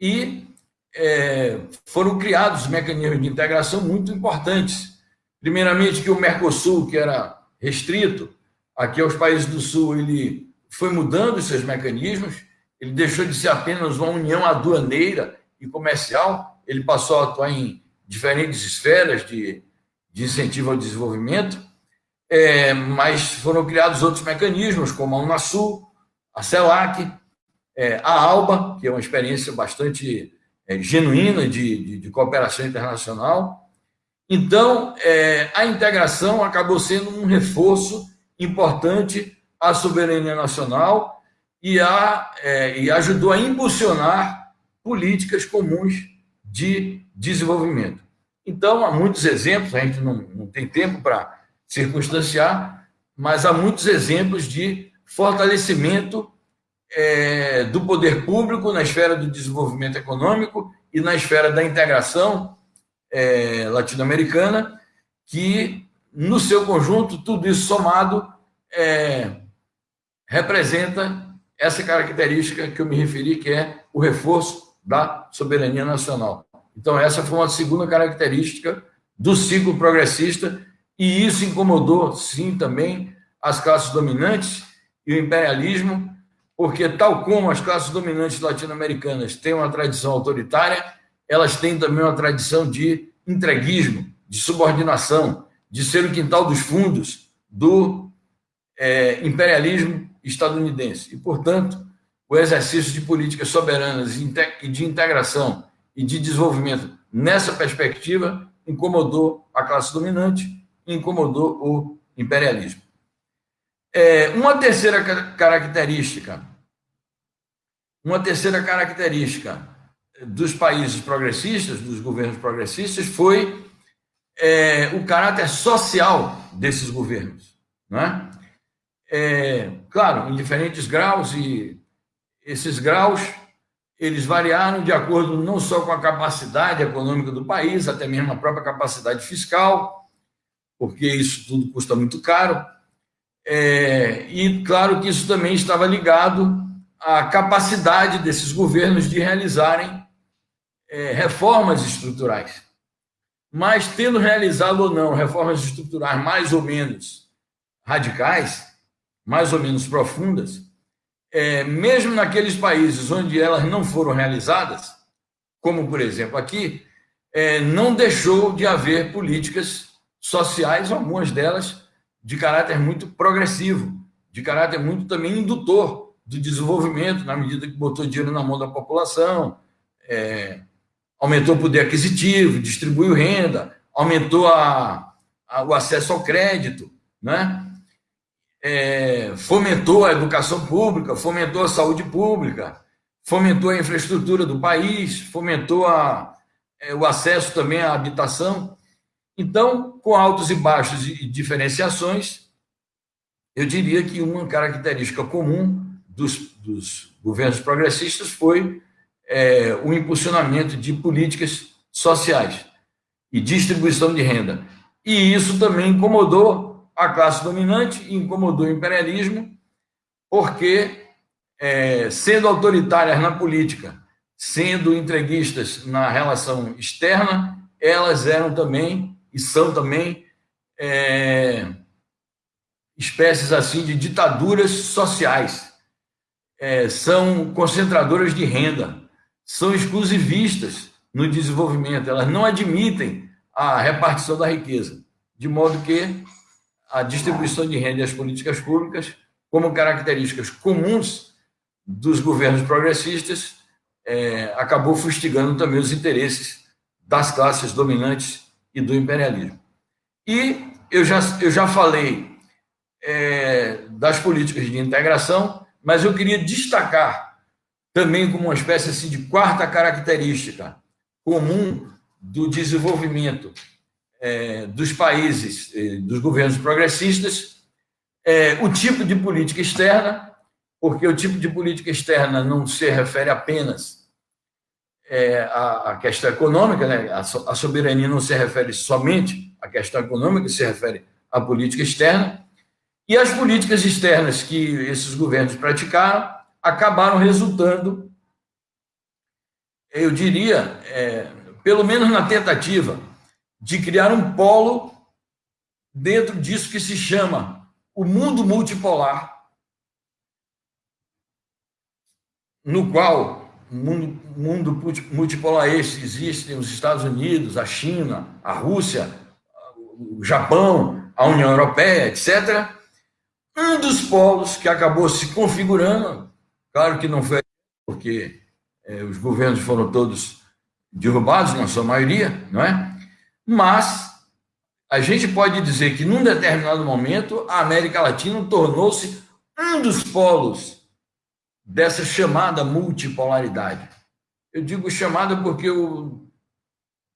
B: E é, foram criados mecanismos de integração muito importantes. Primeiramente, que o Mercosul, que era restrito, aqui aos países do Sul, ele foi mudando seus mecanismos, ele deixou de ser apenas uma união aduaneira e comercial, ele passou a atuar em diferentes esferas de, de incentivo ao desenvolvimento, é, mas foram criados outros mecanismos, como a Unasul, a CELAC, é, a ALBA, que é uma experiência bastante é, genuína de, de, de, cooperação internacional. Então, é, a integração acabou sendo um reforço importante à soberania nacional e, a, é, e ajudou a impulsionar políticas comuns de desenvolvimento. Então, há muitos exemplos, a gente não, não tem tempo para circunstanciar, mas há muitos exemplos de fortalecimento é, do poder público na esfera do desenvolvimento econômico e na esfera da integração é, latino-americana, que no seu conjunto, tudo isso somado é, representa essa característica que eu me referi, que é o reforço da soberania nacional. Então, essa foi uma segunda característica do ciclo progressista, e isso incomodou, sim, também as classes dominantes e o imperialismo, porque, tal como as classes dominantes latino-americanas têm uma tradição autoritária, elas têm também uma tradição de entreguismo, de subordinação, de ser o quintal dos fundos do é, imperialismo estadunidense. E, portanto, o exercício de políticas soberanas e de integração e de desenvolvimento nessa perspectiva incomodou a classe dominante, incomodou o imperialismo. É, uma terceira característica, uma terceira característica dos países progressistas, dos governos progressistas, foi é, o caráter social desses governos. Né? É, claro, em diferentes graus, e esses graus eles variaram de acordo não só com a capacidade econômica do país, até mesmo a própria capacidade fiscal, porque isso tudo custa muito caro. É, e claro que isso também estava ligado à capacidade desses governos de realizarem é, reformas estruturais. Mas, tendo realizado ou não reformas estruturais mais ou menos radicais, mais ou menos profundas, é, mesmo naqueles países onde elas não foram realizadas, como por exemplo aqui, é, não deixou de haver políticas sociais, algumas delas de caráter muito progressivo, de caráter muito também indutor do desenvolvimento, na medida que botou dinheiro na mão da população, é, aumentou o poder aquisitivo, distribuiu renda, aumentou a, a, o acesso ao crédito, né? É, fomentou a educação pública, fomentou a saúde pública, fomentou a infraestrutura do país, fomentou a, é, o acesso também à habitação. Então, com altos e baixos e diferenciações, eu diria que uma característica comum dos, dos governos progressistas foi é, o impulsionamento de políticas sociais e distribuição de renda. E isso também incomodou a classe dominante, incomodou o imperialismo, porque, é, sendo autoritárias na política, sendo entreguistas na relação externa, elas eram também e são também é, espécies assim de ditaduras sociais. É, são concentradoras de renda, são exclusivistas no desenvolvimento, elas não admitem a repartição da riqueza, de modo que a distribuição de renda e as políticas públicas, como características comuns dos governos progressistas, é, acabou fustigando também os interesses das classes dominantes e do imperialismo. E eu já, eu já falei é, das políticas de integração, mas eu queria destacar também como uma espécie assim, de quarta característica comum do desenvolvimento é, dos países, é, dos governos progressistas, é, o tipo de política externa, porque o tipo de política externa não se refere apenas é, à, à, questão econômica, né? a, a soberania não se refere somente à questão econômica, se refere à política externa, e as políticas externas que esses governos praticaram acabaram resultando, eu diria, é, pelo menos na tentativa de criar um polo dentro disso que se chama o mundo multipolar, no qual mundo, mundo multipolar este existem os Estados Unidos, a China, a Rússia, o Japão, a União Europeia, etc. Um dos polos que acabou se configurando Claro que não foi porque é, os governos foram todos derrubados, na sua maioria, não é? Mas a gente pode dizer que, num determinado momento, a América Latina tornou-se um dos polos dessa chamada multipolaridade. Eu digo chamada porque eu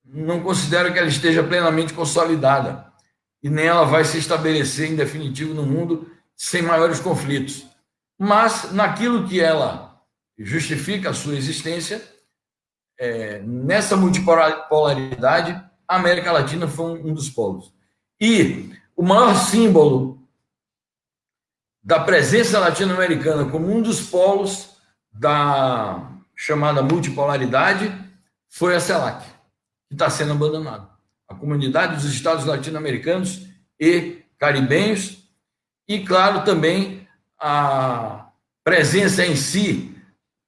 B: não considero que ela esteja plenamente consolidada e nem ela vai se estabelecer em definitivo no mundo sem maiores conflitos mas naquilo que ela justifica a sua existência, é, nessa multipolaridade, a América Latina foi um dos polos. E o maior símbolo da presença latino-americana como um dos polos da chamada multipolaridade foi a CELAC, que está sendo abandonada. A comunidade dos estados latino-americanos e caribenhos, e, claro, também a presença em si,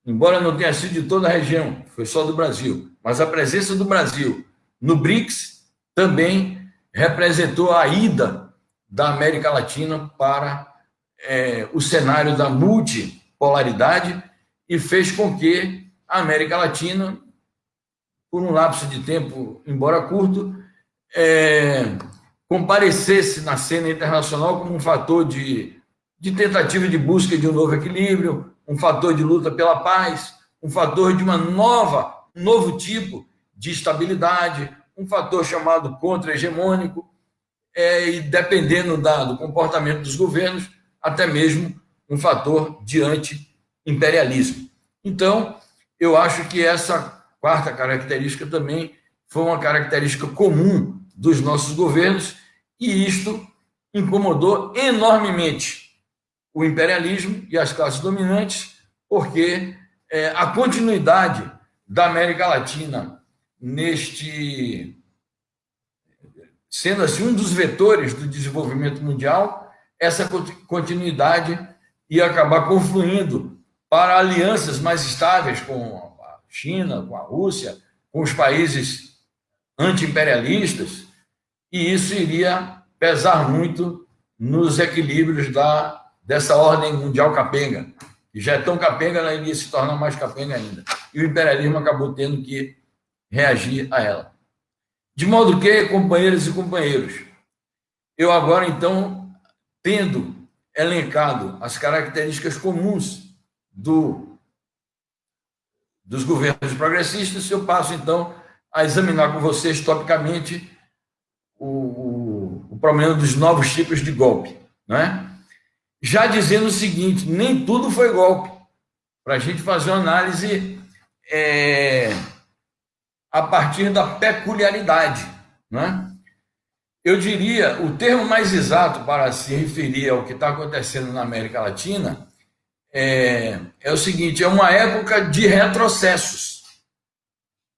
B: embora não tenha sido de toda a região, foi só do Brasil, mas a presença do Brasil no BRICS também representou a ida da América Latina para é, o cenário da multipolaridade e fez com que a América Latina, por um lapso de tempo, embora curto, é, comparecesse na cena internacional como um fator de de tentativa de busca de um novo equilíbrio, um fator de luta pela paz, um fator de uma nova, um novo tipo de estabilidade, um fator chamado contra-hegemônico, é, e dependendo da, do comportamento dos governos, até mesmo um fator de anti-imperialismo. Então, eu acho que essa quarta característica também foi uma característica comum dos nossos governos, e isto incomodou enormemente o imperialismo e as classes dominantes, porque é, a continuidade da América Latina neste sendo assim um dos vetores do desenvolvimento mundial, essa continuidade ia acabar confluindo para alianças mais estáveis com a China, com a Rússia, com os países anti-imperialistas, e isso iria pesar muito nos equilíbrios da dessa ordem mundial capenga, que já é tão capenga, ela iria se tornar mais capenga ainda. E o imperialismo acabou tendo que reagir a ela. De modo que, companheiras e companheiros, eu agora, então, tendo elencado as características comuns do, dos governos progressistas, eu passo, então, a examinar com vocês, topicamente, o, o, o problema dos novos tipos de golpe. Né? Já dizendo o seguinte: nem tudo foi golpe. Para a gente fazer uma análise é, a partir da peculiaridade. Né? Eu diria, o termo mais exato para se referir ao que está acontecendo na América Latina é, é o seguinte: é uma época de retrocessos,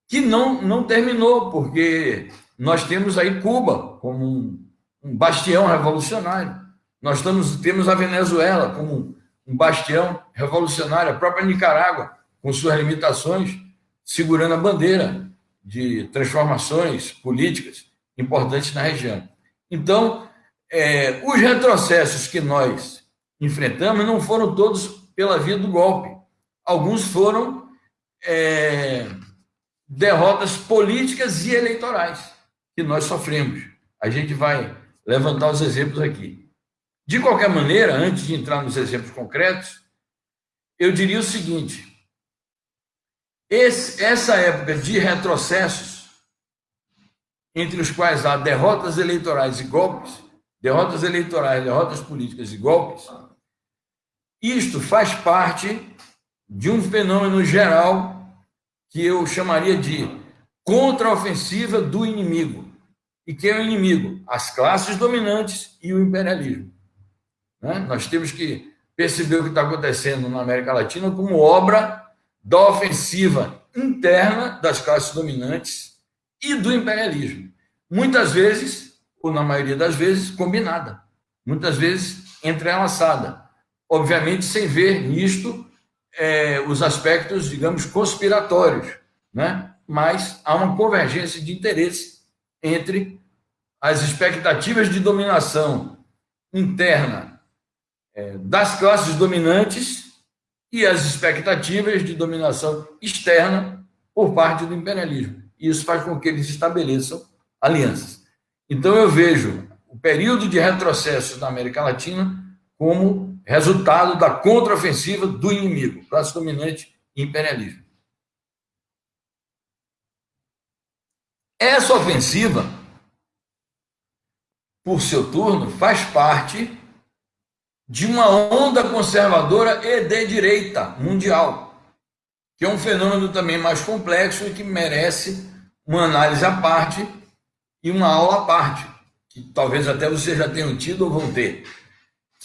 B: que não, não terminou, porque nós temos aí Cuba como um, um bastião revolucionário. Nós estamos, temos a Venezuela como um bastião revolucionário, a própria Nicarágua, com suas limitações, segurando a bandeira de transformações políticas importantes na região. Então, é, os retrocessos que nós enfrentamos não foram todos pela via do golpe. Alguns foram é, derrotas políticas e eleitorais que nós sofremos. A gente vai levantar os exemplos aqui. De qualquer maneira, antes de entrar nos exemplos concretos, eu diria o seguinte: esse, essa época de retrocessos, entre os quais há derrotas eleitorais e golpes, derrotas eleitorais, derrotas políticas e golpes, isto faz parte de um fenômeno geral que eu chamaria de contraofensiva do inimigo. E quem é o inimigo? As classes dominantes e o imperialismo. Né? Nós temos que perceber o que está acontecendo na América Latina como obra da ofensiva interna das classes dominantes e do imperialismo. Muitas vezes, ou na maioria das vezes, combinada. Muitas vezes entrelaçada. Obviamente, sem ver nisto é, os aspectos, digamos, conspiratórios. Né? Mas há uma convergência de interesse entre as expectativas de dominação interna é, das classes dominantes e as expectativas de dominação externa por parte do imperialismo. Isso faz com que eles estabeleçam alianças. Então, eu vejo o período de retrocesso da América Latina como resultado da contraofensiva do inimigo, classe dominante imperialismo. Essa ofensiva, por seu turno, faz parte de uma onda conservadora e de direita mundial, que é um fenômeno também mais complexo e que merece uma análise à parte e uma aula à parte, que talvez até vocês já tenham tido ou vão ter.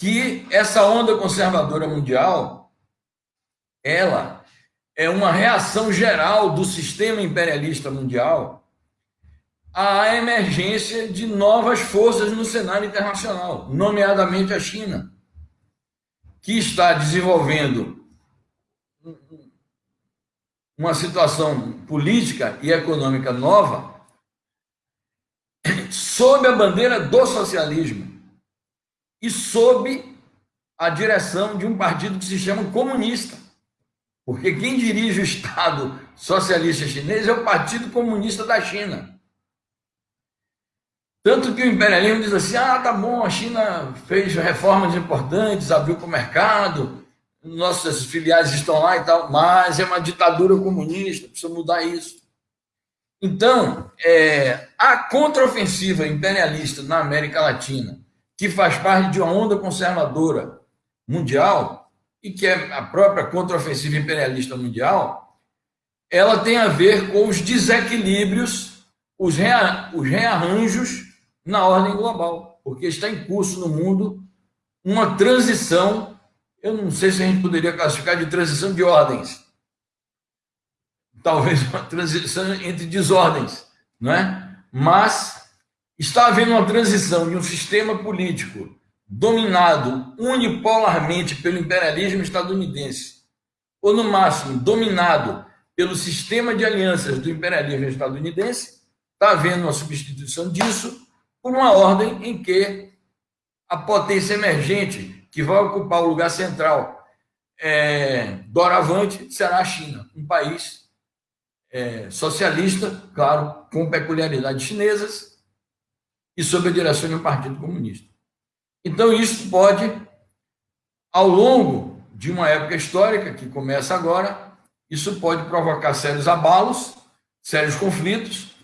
B: Que essa onda conservadora mundial, ela é uma reação geral do sistema imperialista mundial à emergência de novas forças no cenário internacional, nomeadamente a China que está desenvolvendo uma situação política e econômica nova sob a bandeira do socialismo e sob a direção de um partido que se chama comunista. Porque quem dirige o Estado socialista chinês é o Partido Comunista da China. Tanto que o imperialismo diz assim: ah, tá bom, a China fez reformas importantes, abriu para o mercado, nossas filiais estão lá e tal, mas é uma ditadura comunista, precisa mudar isso. Então, é, a contraofensiva imperialista na América Latina, que faz parte de uma onda conservadora mundial, e que é a própria contraofensiva imperialista mundial, ela tem a ver com os desequilíbrios, os, rea, os rearranjos na ordem global, porque está em curso no mundo uma transição, eu não sei se a gente poderia classificar de transição de ordens, talvez uma transição entre desordens, não é? Mas está havendo uma transição de um sistema político dominado unipolarmente pelo imperialismo estadunidense, ou no máximo dominado pelo sistema de alianças do imperialismo estadunidense, está havendo uma substituição disso por uma ordem em que a potência emergente, que vai ocupar o lugar central é, doravante será a China, um país é, socialista, claro, com peculiaridades chinesas e sob a direção de um partido comunista. Então, isso pode, ao longo de uma época histórica que começa agora, isso pode provocar sérios abalos, sérios conflitos,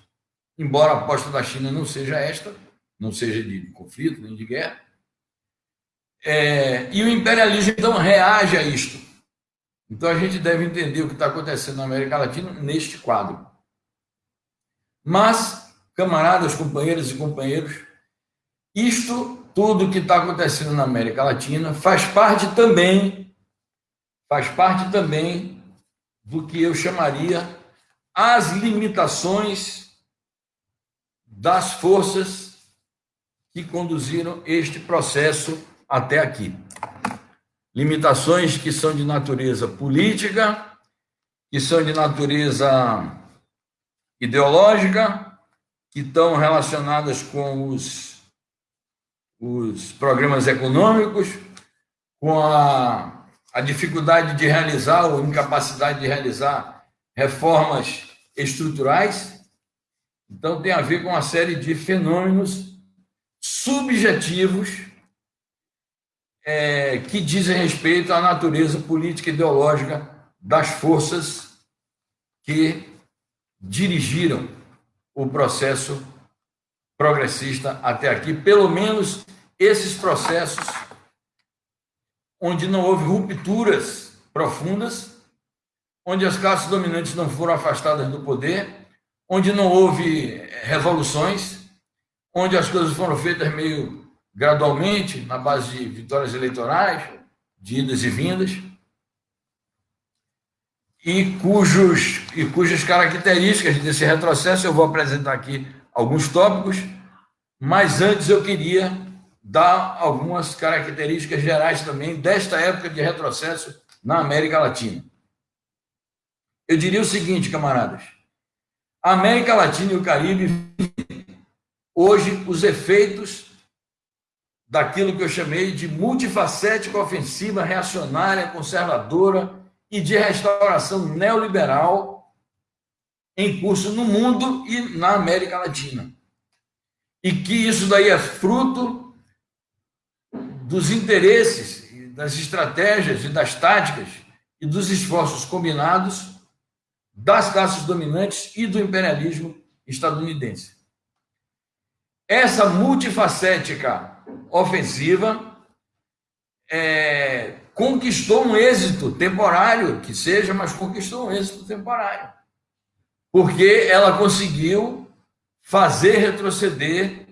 B: embora a aposta da China não seja esta, não seja de conflito nem de guerra. É, e o imperialismo, então, reage a isto. Então, a gente deve entender o que está acontecendo na América Latina neste quadro. Mas, camaradas, companheiras e companheiros, isto tudo que está acontecendo na América Latina faz parte também, faz parte também do que eu chamaria as limitações das forças que conduziram este processo até aqui. Limitações que são de natureza política, que são de natureza ideológica, que estão relacionadas com os, os programas econômicos, com a, a dificuldade de realizar ou incapacidade de realizar reformas estruturais. Então, tem a ver com uma série de fenômenos subjetivos é, que dizem respeito à natureza política e ideológica das forças que dirigiram o processo progressista até aqui, pelo menos esses processos onde não houve rupturas profundas, onde as classes dominantes não foram afastadas do poder, onde não houve revoluções, onde as coisas foram feitas meio gradualmente, na base de vitórias eleitorais, de idas e vindas, e, cujos, e cujas características desse retrocesso eu vou apresentar aqui alguns tópicos, mas antes eu queria dar algumas características gerais também desta época de retrocesso na América Latina. Eu diria o seguinte, camaradas: a América Latina e o Caribe hoje os efeitos daquilo que eu chamei de multifacética ofensiva reacionária, conservadora e de restauração neoliberal em curso no mundo e na América Latina. E que isso daí é fruto dos interesses, das estratégias e das táticas e dos esforços combinados das classes dominantes e do imperialismo estadunidense. Essa multifacética ofensiva é, conquistou um êxito temporário, que seja, mas conquistou um êxito temporário. Porque ela conseguiu fazer retroceder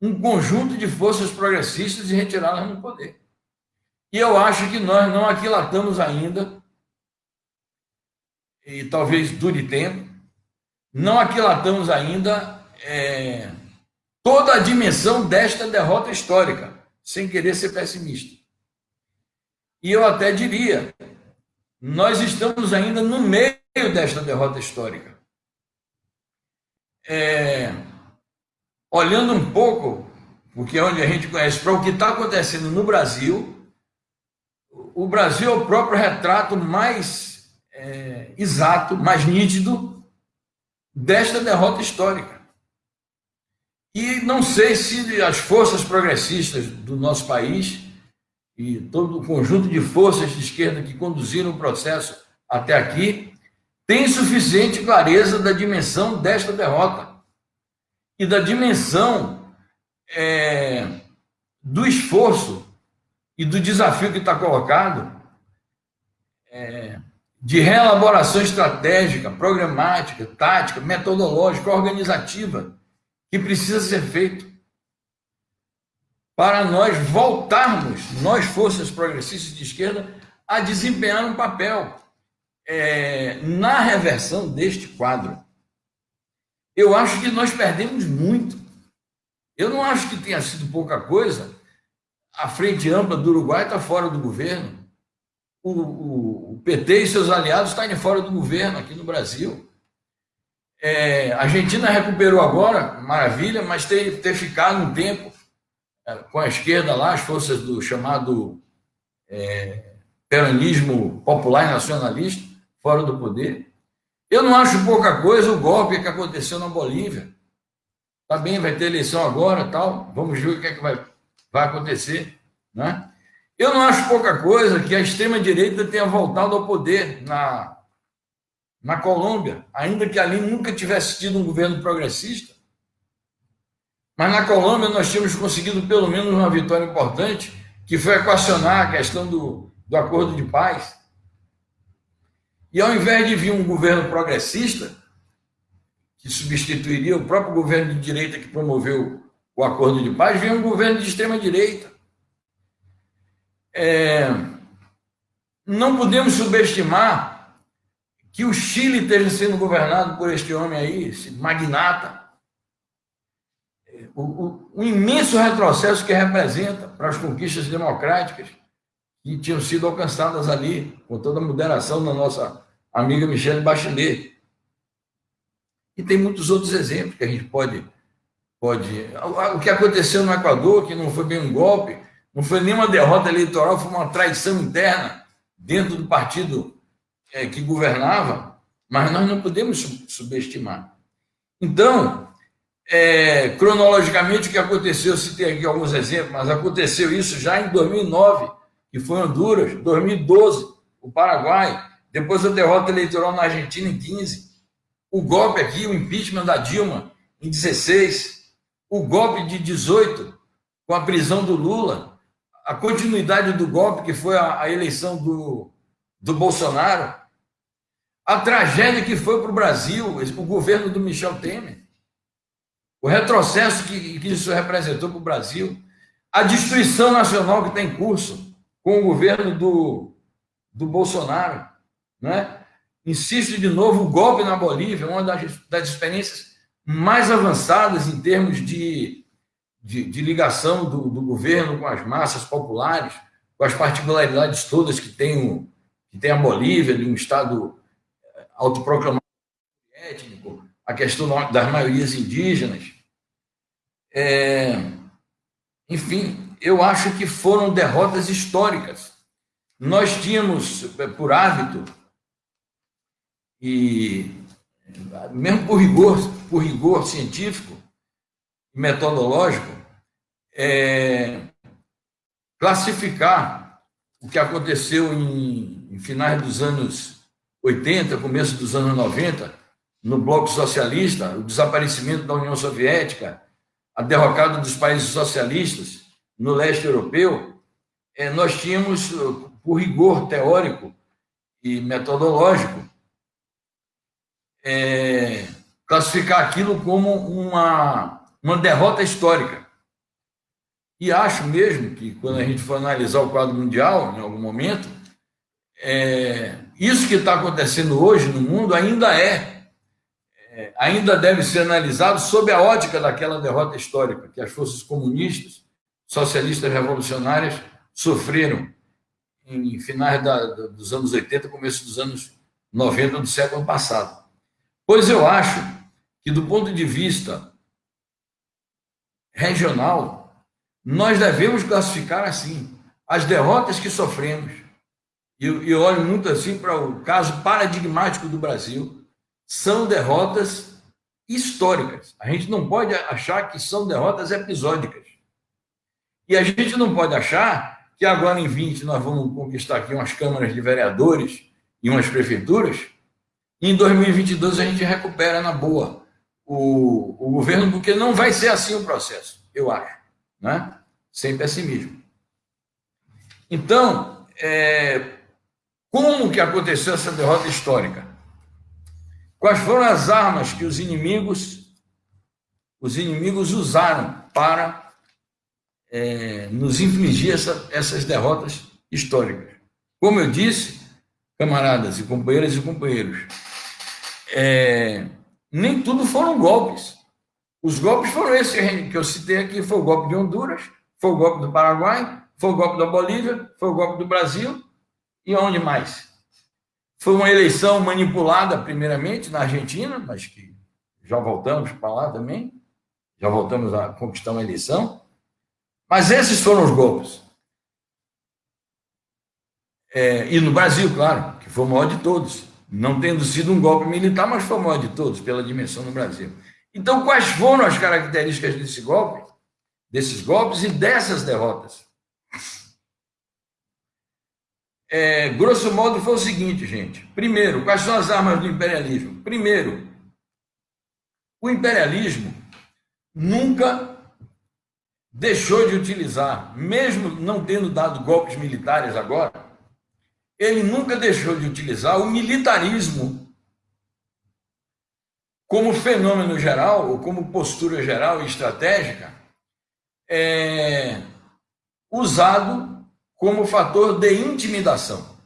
B: um conjunto de forças progressistas e retirá-las do poder. E eu acho que nós não aquilatamos ainda, e talvez dure tempo, não aquilatamos ainda é, toda a dimensão desta derrota histórica, sem querer ser pessimista. E eu até diria, nós estamos ainda no meio desta derrota histórica. É, olhando um pouco, porque é onde a gente conhece, para o que está acontecendo no Brasil, o Brasil é o próprio retrato mais é, exato, mais nítido desta derrota histórica. E não sei se as forças progressistas do nosso país e todo o conjunto de forças de esquerda que conduziram o processo até aqui tem suficiente clareza da dimensão desta derrota e da dimensão é, do esforço e do desafio que está colocado é, de reelaboração estratégica, programática, tática, metodológica, organizativa que precisa ser feito para nós voltarmos, nós, forças progressistas de esquerda, a desempenhar um papel é, na reversão deste quadro. Eu acho que nós perdemos muito. Eu não acho que tenha sido pouca coisa. A Frente Ampla do Uruguai está fora do governo. O, o, o PT e seus aliados estão fora do governo aqui no Brasil. É, a Argentina recuperou agora, maravilha, mas ter, ter ficado um tempo com a esquerda lá, as forças do chamado é, peronismo popular e nacionalista, fora do poder. Eu não acho pouca coisa o golpe que aconteceu na Bolívia. Tá bem, vai ter eleição agora, tal. Vamos ver o que é que vai, vai acontecer, né? Eu não acho pouca coisa que a extrema direita tenha voltado ao poder na na Colômbia, ainda que ali nunca tivesse tido um governo progressista. Mas na Colômbia nós tínhamos conseguido pelo menos uma vitória importante, que foi equacionar a questão do, do acordo de paz. E ao invés de vir um governo progressista, que substituiria o próprio governo de direita que promoveu o acordo de paz, veio um governo de extrema-direita. É, não podemos subestimar que o Chile esteja sendo governado por este homem aí, esse magnata. O, o, o imenso retrocesso que representa para as conquistas democráticas que tinham sido alcançadas ali, com toda a moderação da nossa amiga Michelle Bachelet. E tem muitos outros exemplos que a gente pode. pode o que aconteceu no Equador, que não foi bem um golpe, não foi nenhuma derrota eleitoral, foi uma traição interna dentro do partido é, que governava, mas nós não podemos subestimar. Então, é, cronologicamente, o que aconteceu, citei aqui alguns exemplos, mas aconteceu isso já em 2009, que foi Honduras, 2012, o Paraguai, depois a derrota eleitoral na Argentina em 15, o golpe aqui, o impeachment da Dilma em 16, o golpe de 18, com a prisão do Lula, a continuidade do golpe, que foi a, a eleição do, do Bolsonaro, a tragédia que foi para o Brasil, o governo do Michel Temer, o retrocesso que, que isso representou para o Brasil, a destruição nacional que está em curso com o governo do, do Bolsonaro, né? Insisto de novo, o golpe na Bolívia, uma das, das experiências mais avançadas em termos de, de, de ligação do, do, governo com as massas populares, com as particularidades todas que tem, o, que tem a Bolívia, de um Estado autoproclamado a questão das maiorias indígenas. É, enfim, eu acho que foram derrotas históricas. Nós tínhamos, eh, por hábito, e mesmo por rigor, por rigor científico metodológico, é, classificar o que aconteceu em, em finais dos anos 80, começo dos anos 90, no bloco socialista, o desaparecimento da União Soviética, a derrocada dos países socialistas no leste europeu, é, nós tínhamos, por rigor teórico e metodológico, é, classificar aquilo como uma, uma derrota histórica. E acho mesmo que, quando a gente for analisar o quadro mundial, em algum momento, é, isso que está acontecendo hoje no mundo ainda é, é, ainda deve ser analisado sob a ótica daquela derrota histórica que as forças comunistas, socialistas revolucionárias sofreram em finais da, dos anos 80, começo dos anos 90 do século passado. Pois eu acho que, do ponto de vista regional, nós devemos classificar assim as derrotas que sofremos. E eu, olho muito assim para o caso paradigmático do Brasil. São derrotas históricas. A gente não pode achar que são derrotas episódicas. E a gente não pode achar que agora em 20 nós vamos conquistar aqui umas câmaras de vereadores e umas prefeituras em 2022 a gente recupera na boa o, o governo, porque não vai ser assim o processo, eu acho, né? sem pessimismo. Então, é, como que aconteceu essa derrota histórica? Quais foram as armas que os inimigos os inimigos usaram para é, nos infligir essa, essas derrotas históricas? Como eu disse, camaradas e companheiras e companheiros, é, nem tudo foram golpes. Os golpes foram esses que eu citei aqui: foi o golpe de Honduras, foi o golpe do Paraguai, foi o golpe da Bolívia, foi o golpe do Brasil e onde mais? Foi uma eleição manipulada, primeiramente, na Argentina, mas que já voltamos para lá também, já voltamos a conquistar uma eleição. Mas esses foram os golpes. É, e no Brasil, claro, que foi o maior de todos. Não tendo sido um golpe militar, mas foi o maior de todos, pela dimensão no Brasil. Então, quais foram as características desse golpe, desses golpes e dessas derrotas? É, grosso modo, foi o seguinte, gente. Primeiro, quais são as armas do imperialismo? Primeiro, o imperialismo nunca deixou de utilizar, mesmo não tendo dado golpes militares agora, ele nunca deixou de utilizar o militarismo como fenômeno geral, ou como postura geral e estratégica, é usado como fator de intimidação.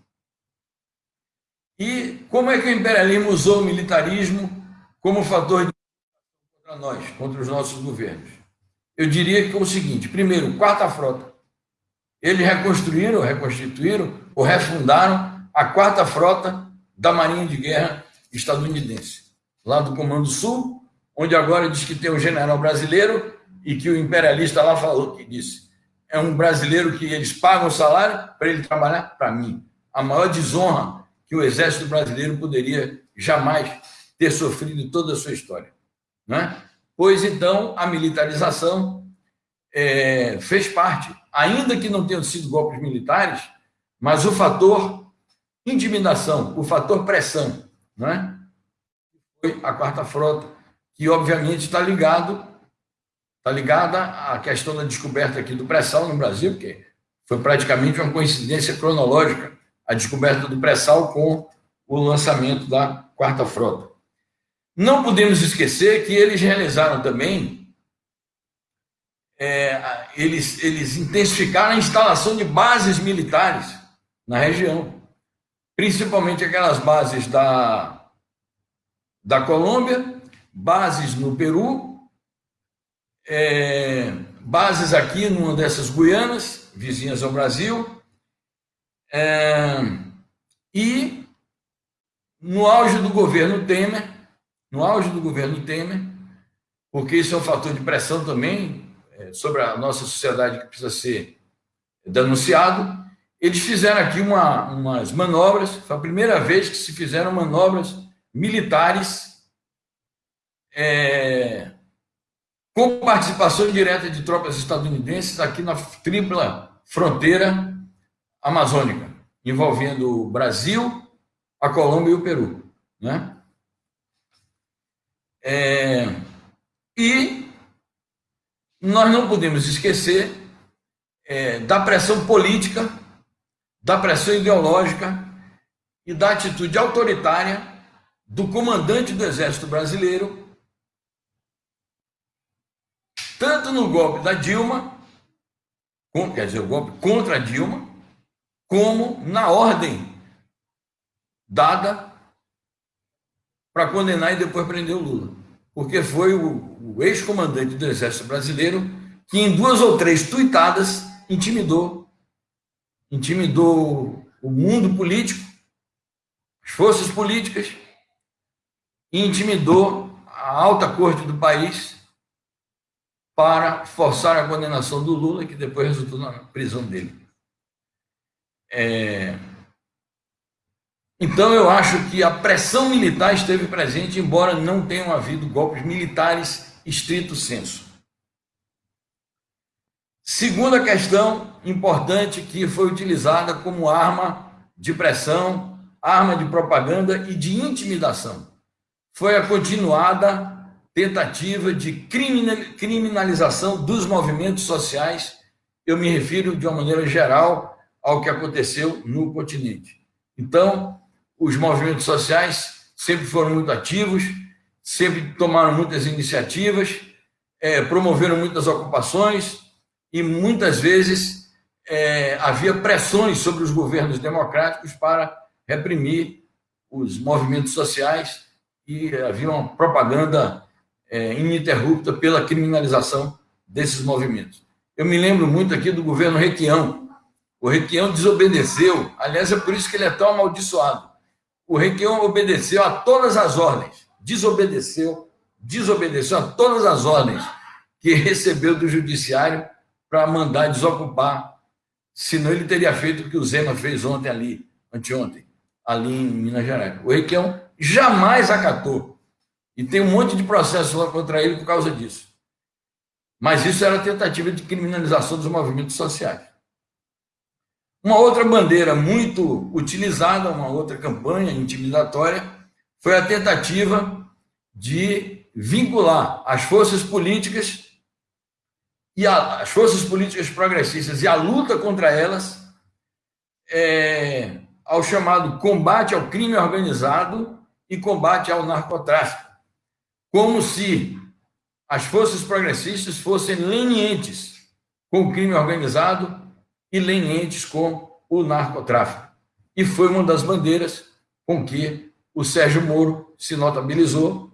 B: E como é que o imperialismo usou o militarismo como fator de contra nós, contra os nossos governos? Eu diria que é o seguinte: primeiro, quarta frota. Eles reconstruíram, reconstituíram ou refundaram a quarta frota da Marinha de Guerra estadunidense, lá do Comando Sul, onde agora diz que tem um general brasileiro e que o imperialista lá falou que disse: é um brasileiro que eles pagam o salário para ele trabalhar para mim. A maior desonra que o exército brasileiro poderia jamais ter sofrido em toda a sua história. Né? Pois então, a militarização é, fez parte, ainda que não tenham sido golpes militares, mas o fator intimidação, o fator pressão, né? foi a quarta frota, que obviamente está ligado está ligada à questão da descoberta aqui do pré-sal no Brasil, que foi praticamente uma coincidência cronológica a descoberta do pré-sal com o lançamento da quarta frota. Não podemos esquecer que eles realizaram também, é, eles, eles intensificaram a instalação de bases militares na região, principalmente aquelas bases da, da Colômbia, bases no Peru é, bases aqui numa dessas Guianas, vizinhas ao Brasil, é, e no auge do governo Temer, no auge do governo Temer, porque isso é um fator de pressão também é, sobre a nossa sociedade que precisa ser denunciado, eles fizeram aqui uma, umas manobras, foi a primeira vez que se fizeram manobras militares é, com participação direta de tropas estadunidenses aqui na tripla fronteira amazônica, envolvendo o Brasil, a Colômbia e o Peru. Né? É, e nós não podemos esquecer é, da pressão política, da pressão ideológica e da atitude autoritária do comandante do Exército Brasileiro, tanto no golpe da Dilma, quer dizer, o golpe contra a Dilma, como na ordem dada para condenar e depois prender o Lula. Porque foi o, o ex-comandante do Exército Brasileiro que, em duas ou três tuitadas, intimidou intimidou o mundo político, as forças políticas, e intimidou a alta corte do país para forçar a condenação do Lula, que depois resultou na prisão dele. É... Então, eu acho que a pressão militar esteve presente, embora não tenham havido golpes militares estrito senso. Segunda questão importante que foi utilizada como arma de pressão, arma de propaganda e de intimidação foi a continuada tentativa de criminalização dos movimentos sociais. Eu me refiro de uma maneira geral ao que aconteceu no continente. Então, os movimentos sociais sempre foram muito ativos, sempre tomaram muitas iniciativas, é, promoveram muitas ocupações e muitas vezes é, havia pressões sobre os governos democráticos para reprimir os movimentos sociais e havia uma propaganda é, ininterrupta pela criminalização desses movimentos. Eu me lembro muito aqui do governo Requião. O Requião desobedeceu, aliás, é por isso que ele é tão amaldiçoado. O Requião obedeceu a todas as ordens, desobedeceu, desobedeceu a todas as ordens que recebeu do judiciário para mandar desocupar senão ele teria feito o que o Zema fez ontem ali, anteontem, ali em Minas Gerais. O Requião jamais acatou. E tem um monte de processo lá contra ele por causa disso. Mas isso era tentativa de criminalização dos movimentos sociais. Uma outra bandeira muito utilizada, uma outra campanha intimidatória, foi a tentativa de vincular as forças políticas e a, as forças políticas progressistas e a luta contra elas é, ao chamado combate ao crime organizado e combate ao narcotráfico, como se as forças progressistas fossem lenientes com o crime organizado e lenientes com o narcotráfico. E foi uma das bandeiras com que o Sérgio Moro se notabilizou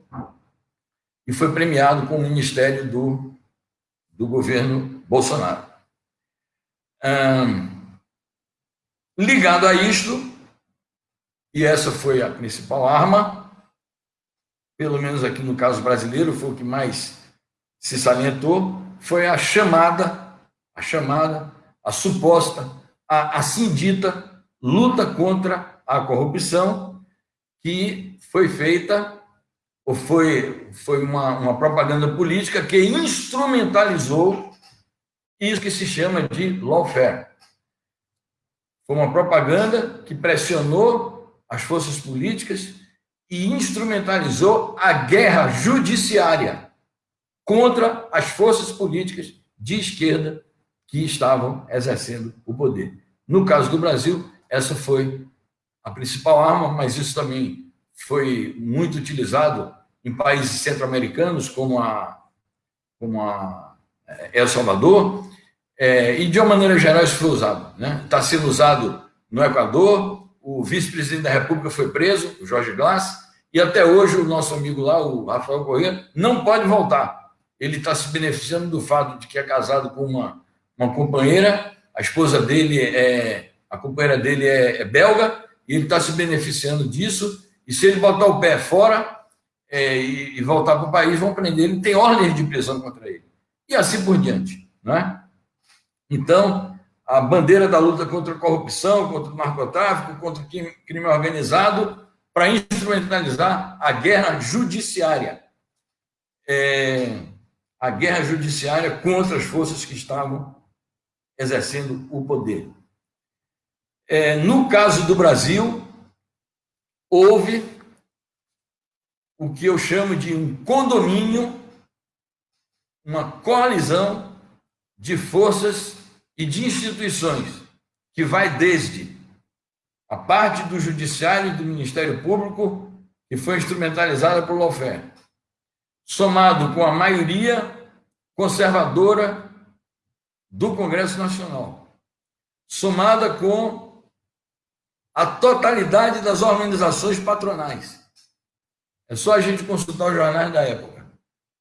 B: e foi premiado com o Ministério do do governo Bolsonaro. ligado a isto, e essa foi a principal arma, pelo menos aqui no caso brasileiro, foi o que mais se salientou, foi a chamada, a chamada, a suposta, a assim dita luta contra a corrupção, que foi feita ou foi, foi uma, uma propaganda política que instrumentalizou isso que se chama de lawfare. Foi uma propaganda que pressionou as forças políticas e instrumentalizou a guerra judiciária contra as forças políticas de esquerda que estavam exercendo o poder. No caso do Brasil, essa foi a principal arma, mas isso também foi muito utilizado em países centro-americanos, como a, como a é, El Salvador, é, e de uma maneira geral isso foi usado. Né? Está sendo usado no Equador, o vice-presidente da República foi preso, o Jorge Glass, e até hoje o nosso amigo lá, o Rafael Corrêa, não pode voltar. Ele está se beneficiando do fato de que é casado com uma, uma companheira, a esposa dele é, a companheira dele é, é belga, e ele está se beneficiando disso, e se ele botar o pé fora, é, e, e, voltar para o país, vão prender ele, tem ordens de prisão contra ele. E assim por diante. Não é? Então, a bandeira da luta contra a corrupção, contra o narcotráfico, contra o crime organizado, para instrumentalizar a guerra judiciária. É, a guerra judiciária contra as forças que estavam exercendo o poder. É, no caso do Brasil, houve o que eu chamo de um condomínio, uma coalizão de forças e de instituições, que vai desde a parte do Judiciário e do Ministério Público, que foi instrumentalizada por lawfare, somado com a maioria conservadora do Congresso Nacional, somada com a totalidade das organizações patronais, é só a gente consultar os jornais da época.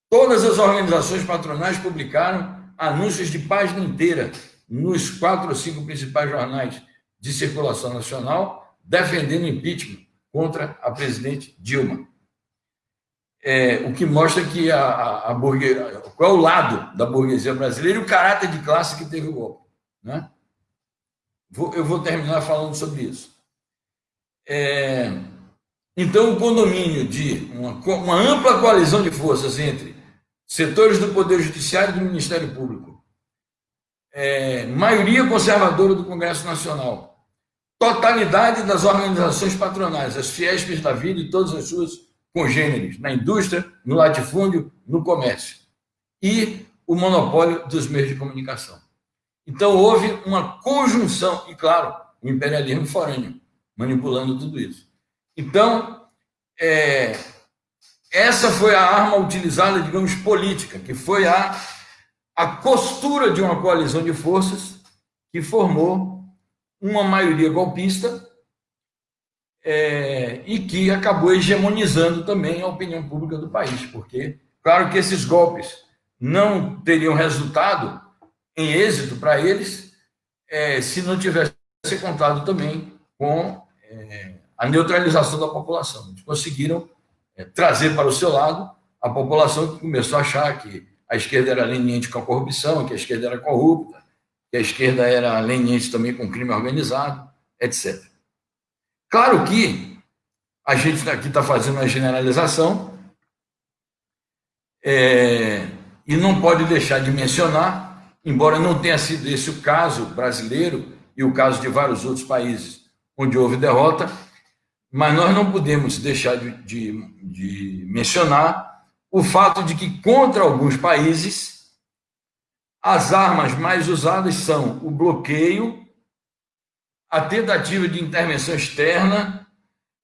B: Todas as organizações patronais publicaram anúncios de página inteira nos quatro ou cinco principais jornais de circulação nacional, defendendo impeachment contra a presidente Dilma. É, o que mostra que a, a, a qual é o lado da burguesia brasileira e o caráter de classe que teve o golpe. Né? Vou, eu vou terminar falando sobre isso. É, então, o condomínio de uma, uma ampla coalizão de forças entre setores do Poder Judiciário e do Ministério Público, é, maioria conservadora do Congresso Nacional, totalidade das organizações patronais, as Fiespes da vida e todas as suas congêneres, na indústria, no latifúndio, no comércio, e o monopólio dos meios de comunicação. Então, houve uma conjunção, e claro, o imperialismo forâneo, manipulando tudo isso. Então, é, essa foi a arma utilizada, digamos, política, que foi a, a costura de uma coalizão de forças que formou uma maioria golpista é, e que acabou hegemonizando também a opinião pública do país, porque, claro que esses golpes não teriam resultado em êxito para eles é, se não tivesse contado também com é, a neutralização da população. Eles conseguiram é, trazer para o seu lado a população que começou a achar que a esquerda era leniente com a corrupção, que a esquerda era corrupta, que a esquerda era leniente também com crime organizado, etc. Claro que a gente aqui está fazendo uma generalização é, e não pode deixar de mencionar, embora não tenha sido esse o caso brasileiro e o caso de vários outros países onde houve derrota, mas nós não podemos deixar de, de, de mencionar o fato de que, contra alguns países, as armas mais usadas são o bloqueio, a tentativa de intervenção externa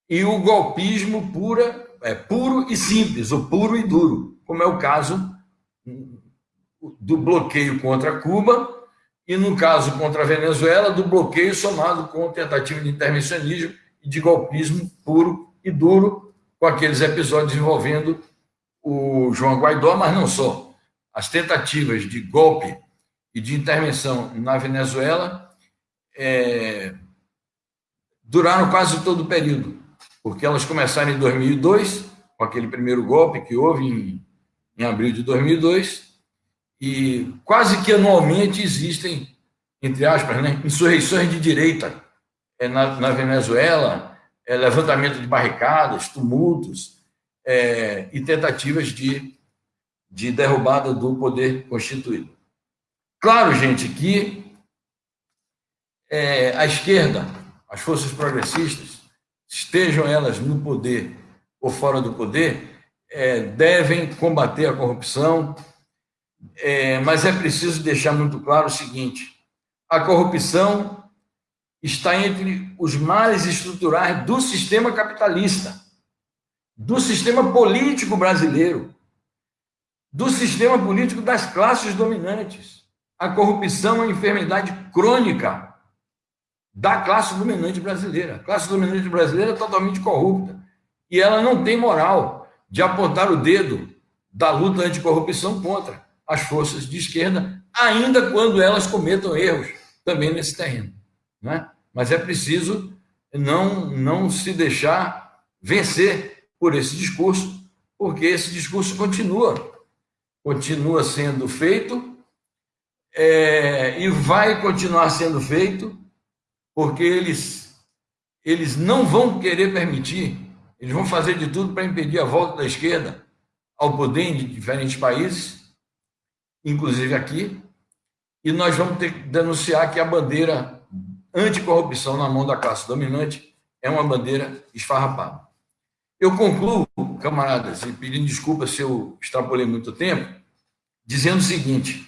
B: e o golpismo pura, é, puro e simples, o puro e duro, como é o caso do bloqueio contra Cuba e, no caso contra a Venezuela, do bloqueio somado com tentativa de intervencionismo e de golpismo puro e duro, com aqueles episódios envolvendo o João Guaidó, mas não só. As tentativas de golpe e de intervenção na Venezuela é, duraram quase todo o período, porque elas começaram em 2002, com aquele primeiro golpe que houve em, em abril de 2002, e quase que anualmente existem, entre aspas, né, insurreições de direita é, na, na Venezuela, é, levantamento de barricadas, tumultos é, e tentativas de, de derrubada do poder constituído. Claro, gente, que é, a esquerda, as forças progressistas, estejam elas no poder ou fora do poder, é, devem combater a corrupção, é, mas é preciso deixar muito claro o seguinte: a corrupção está entre os males estruturais do sistema capitalista, do sistema político brasileiro, do sistema político das classes dominantes. A corrupção é uma enfermidade crônica da classe dominante brasileira. A classe dominante brasileira é totalmente corrupta e ela não tem moral de apontar o dedo da luta anticorrupção contra as forças de esquerda, ainda quando elas cometam erros também nesse terreno. Né? Mas é preciso não, não se deixar vencer por esse discurso, porque esse discurso continua, continua sendo feito é, e vai continuar sendo feito, porque eles, eles não vão querer permitir, eles vão fazer de tudo para impedir a volta da esquerda ao poder em diferentes países inclusive aqui, e nós vamos ter que denunciar que a bandeira anticorrupção na mão da classe dominante é uma bandeira esfarrapada. Eu concluo, camaradas, e pedindo desculpa se eu extrapolei muito tempo, dizendo o seguinte: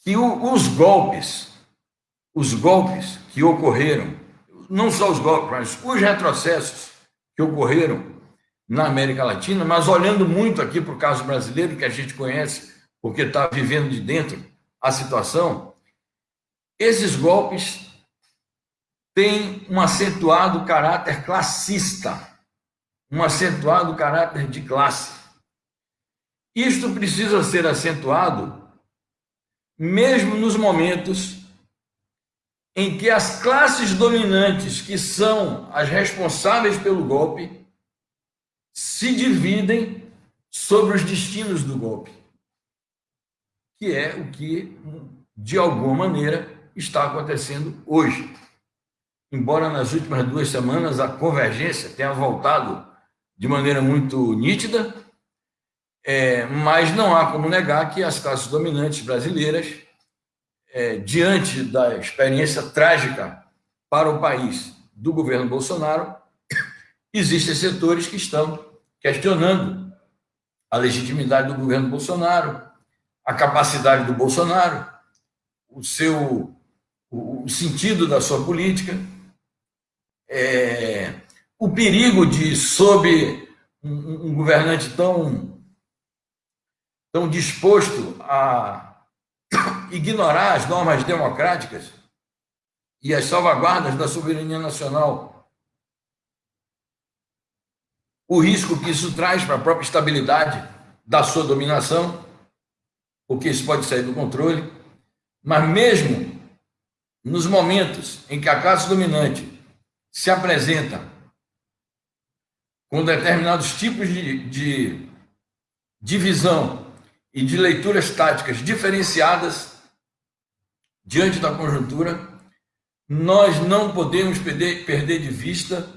B: que os golpes, os golpes que ocorreram, não só os golpes, mas os retrocessos que ocorreram na América Latina, mas olhando muito aqui para o caso brasileiro, que a gente conhece, porque está vivendo de dentro a situação, esses golpes têm um acentuado caráter classista, um acentuado caráter de classe. Isto precisa ser acentuado mesmo nos momentos em que as classes dominantes, que são as responsáveis pelo golpe, se dividem sobre os destinos do golpe, que é o que, de alguma maneira, está acontecendo hoje. Embora nas últimas duas semanas a convergência tenha voltado de maneira muito nítida, é, mas não há como negar que as classes dominantes brasileiras, é, diante da experiência trágica para o país do governo Bolsonaro, existem setores que estão questionando a legitimidade do governo Bolsonaro, a capacidade do Bolsonaro, o seu o sentido da sua política, é, o perigo de sob um, um governante tão tão disposto a ignorar as normas democráticas e as salvaguardas da soberania nacional o risco que isso traz para a própria estabilidade da sua dominação, porque isso pode sair do controle, mas mesmo nos momentos em que a classe dominante se apresenta com determinados tipos de, de divisão e de leituras táticas diferenciadas, diante da conjuntura, nós não podemos perder, perder de vista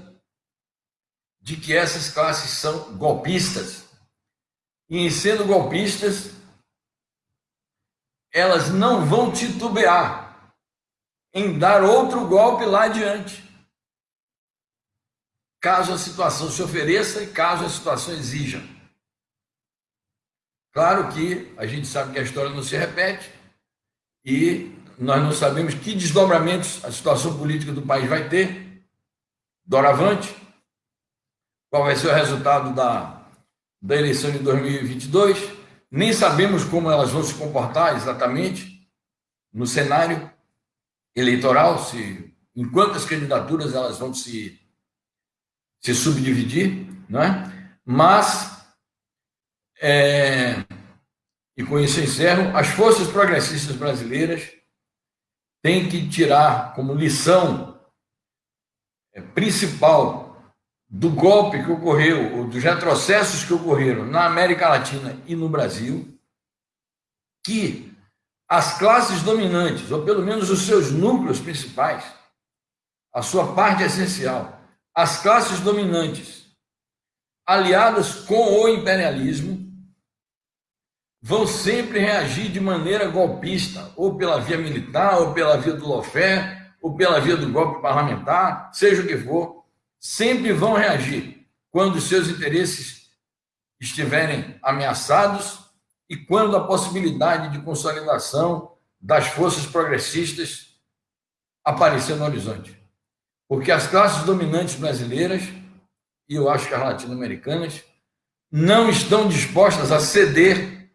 B: de que essas classes são golpistas. E em sendo golpistas, elas não vão titubear em dar outro golpe lá adiante. Caso a situação se ofereça e caso a situação exija. Claro que a gente sabe que a história não se repete e nós não sabemos que desdobramentos a situação política do país vai ter doravante, qual vai ser o resultado da, da eleição de 2022, nem sabemos como elas vão se comportar exatamente no cenário eleitoral, se em quantas candidaturas elas vão se, se subdividir, não é? Mas, é, e com isso encerro, as forças progressistas brasileiras tem que tirar como lição é, principal do golpe que ocorreu, ou dos retrocessos que ocorreram na América Latina e no Brasil, que as classes dominantes, ou pelo menos os seus núcleos principais, a sua parte essencial, as classes dominantes, aliadas com o imperialismo, vão sempre reagir de maneira golpista, ou pela via militar, ou pela via do lofé, ou pela via do golpe parlamentar, seja o que for, sempre vão reagir quando seus interesses estiverem ameaçados e quando a possibilidade de consolidação das forças progressistas aparecer no horizonte. Porque as classes dominantes brasileiras, e eu acho que as latino-americanas, não estão dispostas a ceder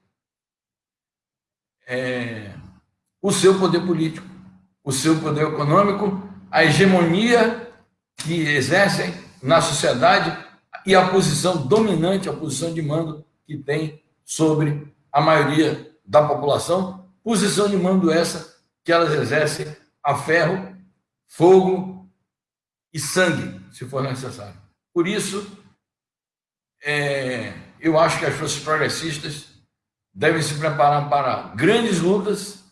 B: é, o seu poder político, o seu poder econômico, a hegemonia que exercem na sociedade e a posição dominante, a posição de mando que tem sobre a maioria da população, posição de mando essa que elas exercem a ferro, fogo e sangue, se for necessário. Por isso, é, eu acho que as forças progressistas devem se preparar para grandes lutas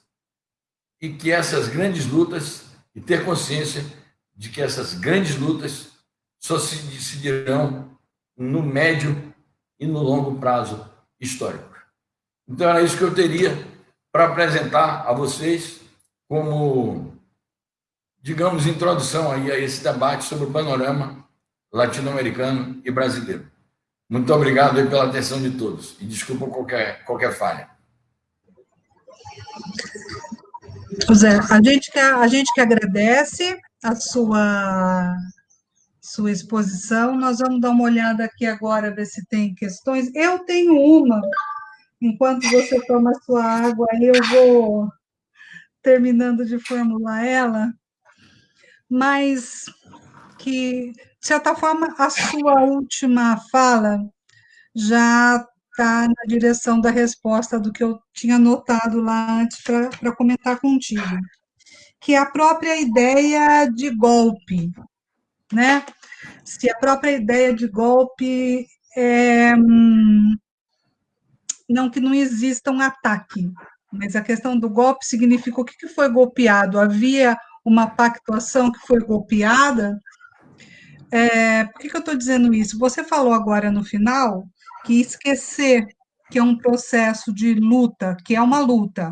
B: e que essas grandes lutas, e ter consciência de que essas grandes lutas só se decidirão no médio e no longo prazo histórico. Então, era isso que eu teria para apresentar a vocês como, digamos, introdução aí a esse debate sobre o panorama latino-americano e brasileiro. Muito obrigado pela atenção de todos e desculpa qualquer, qualquer falha.
A: José, a gente, que, a gente que agradece a sua, sua exposição. Nós vamos dar uma olhada aqui agora, ver se tem questões. Eu tenho uma. Enquanto você toma sua água, eu vou terminando de formular ela, mas que de certa forma, a sua última fala já está na direção da resposta do que eu tinha notado lá antes para comentar contigo, que é a própria ideia de golpe, né? Se a própria ideia de golpe é, hum, não que não exista um ataque, mas a questão do golpe significa o que foi golpeado? Havia uma pactuação que foi golpeada, é, por que, que eu estou dizendo isso? Você falou agora no final que esquecer que é um processo de luta, que é uma luta,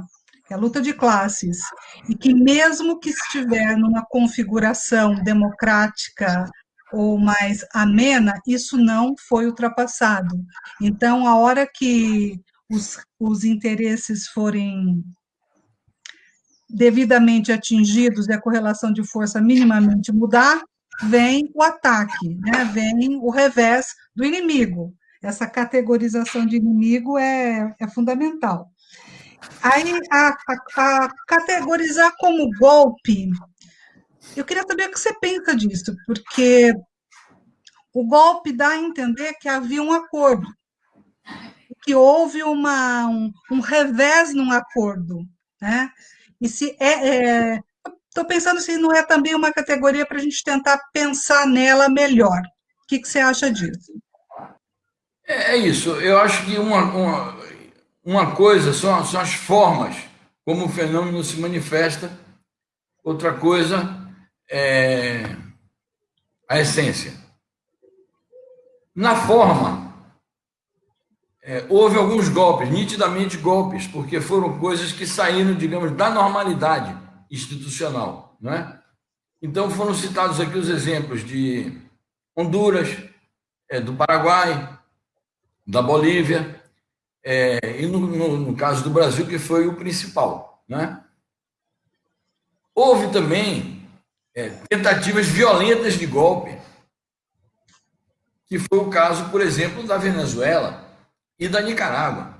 A: é a luta de classes, e que mesmo que estiver numa configuração democrática ou mais amena, isso não foi ultrapassado. Então, a hora que os, os interesses forem devidamente atingidos e a correlação de força minimamente mudar, vem o ataque, né? vem o revés do inimigo. Essa categorização de inimigo é, é fundamental. Aí, a, a, a categorizar como golpe, eu queria saber o que você pensa disso, porque o golpe dá a entender que havia um acordo, que houve uma, um, um revés num acordo, né? E se é, é Estou pensando se não é também uma categoria para a gente tentar pensar nela melhor. O que, que você acha disso?
B: É, é isso. Eu acho que uma, uma, uma coisa são, são as formas como o fenômeno se manifesta, outra coisa é a essência. Na forma, é, houve alguns golpes, nitidamente golpes, porque foram coisas que saíram, digamos, da normalidade institucional. Não é? Então, foram citados aqui os exemplos de Honduras, é, do Paraguai, da Bolívia, é, e no, no, no, caso do Brasil, que foi o principal. Né? Houve também é, tentativas violentas de golpe, que foi o caso, por exemplo, da Venezuela e da Nicarágua.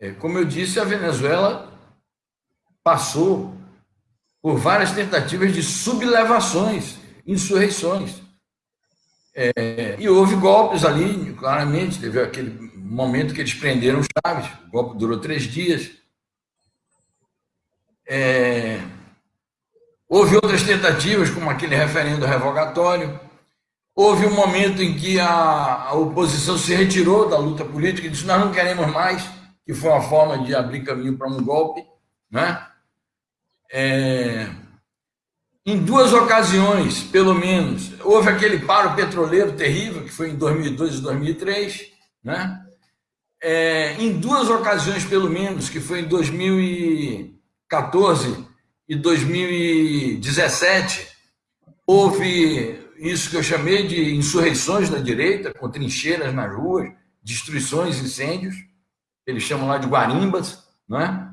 B: É, como eu disse, a Venezuela passou por várias tentativas de sublevações, insurreições. É, e houve golpes ali, claramente, teve aquele momento que eles prenderam Chaves, o golpe durou três dias. É, houve outras tentativas, como aquele referendo revogatório. Houve um momento em que a, oposição se retirou da luta política e disse: Nós não queremos mais, que foi uma forma de abrir caminho para um golpe. Né? É, em duas ocasiões, pelo menos, houve aquele paro petroleiro terrível, que foi em 2002 e 2003, né? É, em duas ocasiões, pelo menos, que foi em 2014 e 2017, houve isso que eu chamei de insurreições da direita, com trincheiras nas ruas, destruições, incêndios, eles chamam lá de guarimbas, não é?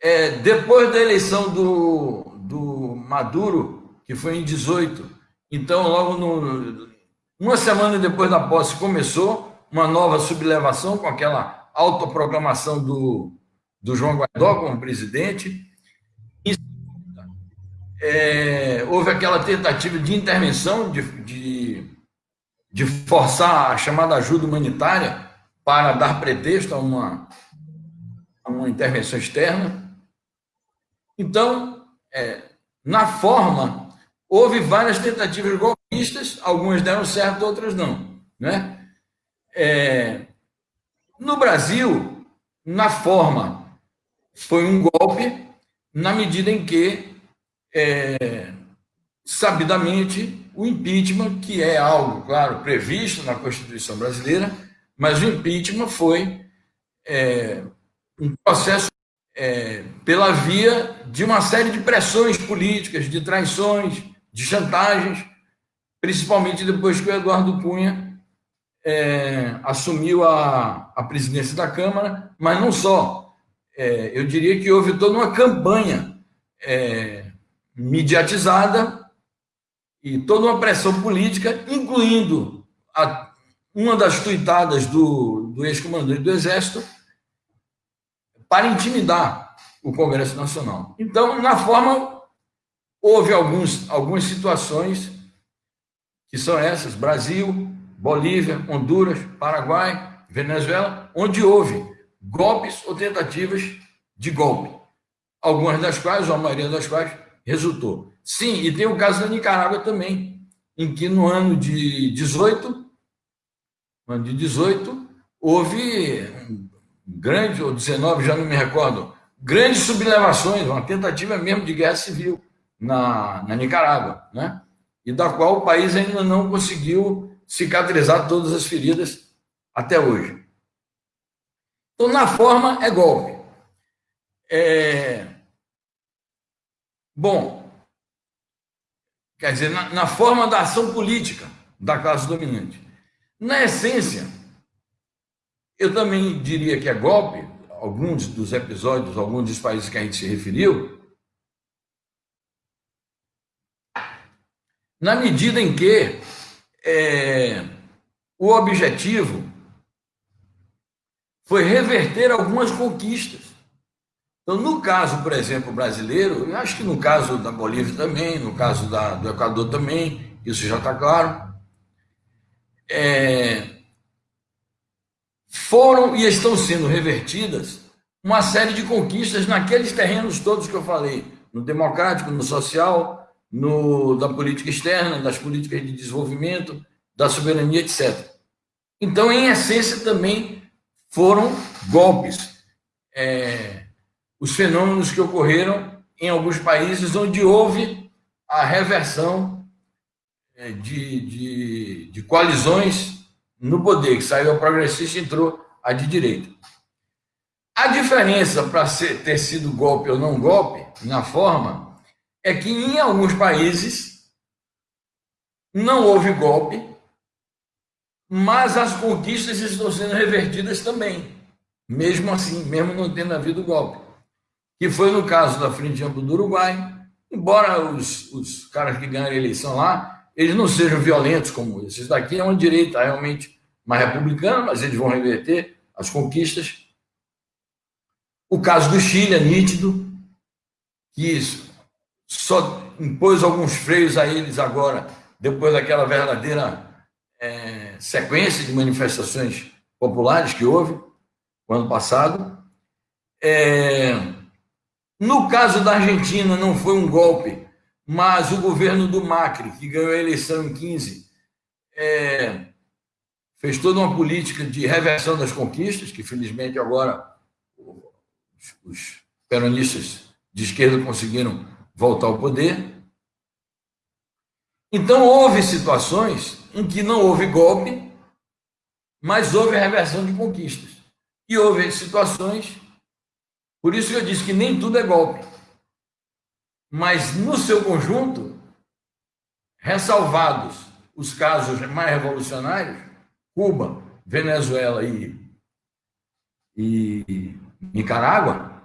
B: é depois da eleição do, do Maduro, que foi em 18. Então, logo no, uma semana depois da posse, começou uma nova sublevação com aquela autoproclamação do, do João Guaidó como presidente. É, houve aquela tentativa de intervenção, de, de, de forçar a chamada ajuda humanitária para dar pretexto a uma, a uma intervenção externa. Então, é, na forma, houve várias tentativas golpistas, algumas deram certo, outras não. Né? É, no Brasil, na forma, foi um golpe, na medida em que, é, sabidamente, o impeachment, que é algo, claro, previsto na Constituição brasileira, mas o impeachment foi é, um processo é, pela via de uma série de pressões políticas, de traições, de chantagens, principalmente depois que o Eduardo Cunha é, assumiu a, a presidência da Câmara, mas não só. É, eu diria que houve toda uma campanha é, mediatizada e toda uma pressão política, incluindo a, uma das tuitadas do, do ex-comandante do Exército, para intimidar o Congresso Nacional. Então, na forma, houve alguns, algumas situações que são essas: Brasil, Bolívia, Honduras, Paraguai, Venezuela, onde houve golpes ou tentativas de golpe, algumas das quais, ou a maioria das quais, resultou. Sim, e tem o caso da Nicarágua também, em que no ano de 18, no ano de 18, houve grande, ou 19, já não me recordo, grandes sublevações, uma tentativa mesmo de guerra civil na, na Nicarágua, né? e da qual o país ainda não conseguiu cicatrizar todas as feridas até hoje. Então, na forma, é golpe. É... Bom, quer dizer, na, na forma da ação política da classe dominante. Na essência, eu também diria que é golpe, alguns dos episódios, alguns dos países que a gente se referiu, na medida em que é, o objetivo foi reverter algumas conquistas. Então, no caso, por exemplo, brasileiro, eu acho que no caso da Bolívia também, no caso da, do Equador também, isso já está claro. É, foram e estão sendo revertidas uma série de conquistas naqueles terrenos todos que eu falei, no democrático, no social, no da política externa, das políticas de desenvolvimento, da soberania, etc. Então, em essência, também foram golpes. é, os fenômenos que ocorreram em alguns países onde houve a reversão é, de, de, de coalizões no poder, que saiu a progressista e entrou a de direita. A diferença para ter sido golpe ou não golpe, na forma, é que em alguns países não houve golpe, mas as conquistas estão sendo revertidas também, mesmo assim, mesmo não tendo havido golpe. Que foi no caso da Frente Ampla do Uruguai, embora os, os caras que ganharam a eleição lá, eles não sejam violentos como esses daqui, é uma direita realmente mais republicana, mas eles vão reverter as conquistas. O caso do Chile é nítido, que só impôs alguns freios a eles agora, depois daquela verdadeira é, sequência de manifestações populares que houve no ano passado. É, no caso da Argentina, não foi um golpe, mas o governo do Macri, que ganhou a eleição em 15, é, fez toda uma política de reversão das conquistas, que felizmente agora os, peronistas de esquerda conseguiram voltar ao poder. Então, houve situações em que não houve golpe, mas houve reversão de conquistas. E houve situações, por isso que eu disse que nem tudo é golpe. Mas, no seu conjunto, ressalvados os casos mais revolucionários, Cuba, Venezuela e, e Nicarágua,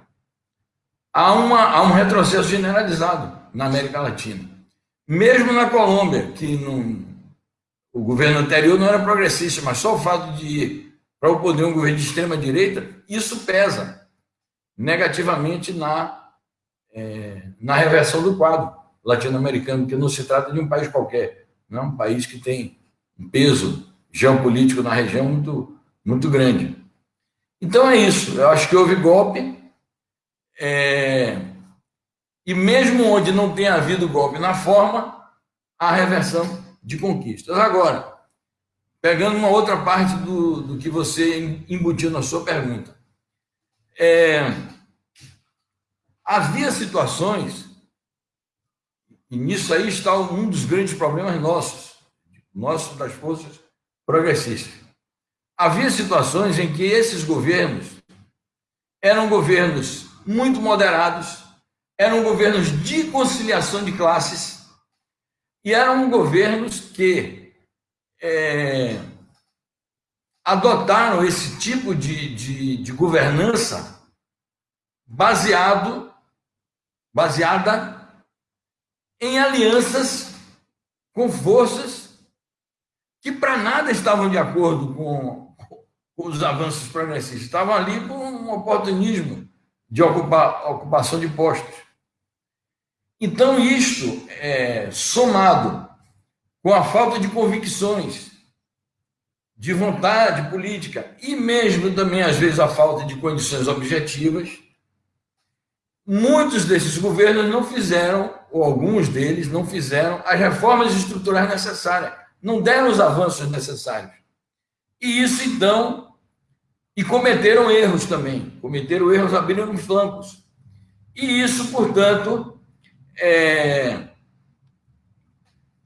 B: há, uma, há um retrocesso generalizado na América Latina. Mesmo na Colômbia, que o governo anterior não era progressista, mas só o fato de para o poder um governo de extrema-direita, isso pesa negativamente na, é, na reversão do quadro latino-americano, porque não se trata de um país qualquer, não é um país que tem um peso geopolítico na região muito, muito grande. Então é isso, eu acho que houve golpe, é, e mesmo onde não tenha havido golpe na forma, a reversão de conquistas. Agora, pegando uma outra parte do, do que você embutiu na sua pergunta, é, havia situações, e nisso aí está um dos grandes problemas nossos, nossos das forças progressistas. Havia situações em que esses governos eram governos muito moderados, eram governos de conciliação de classes e eram governos que é, adotaram esse tipo de, de, de governança baseado, baseada em alianças com forças que para nada estavam de acordo com, os avanços progressistas, estavam ali com um oportunismo de ocupa, ocupação de postos. Então, isto, é, somado com a falta de convicções, de vontade política e mesmo também, às vezes, a falta de condições objetivas, muitos desses governos não fizeram, ou alguns deles não fizeram, as reformas estruturais necessárias, não deram os avanços necessários. E isso, então, e cometeram erros também, cometeram erros abrindo os flancos. E isso, portanto, é...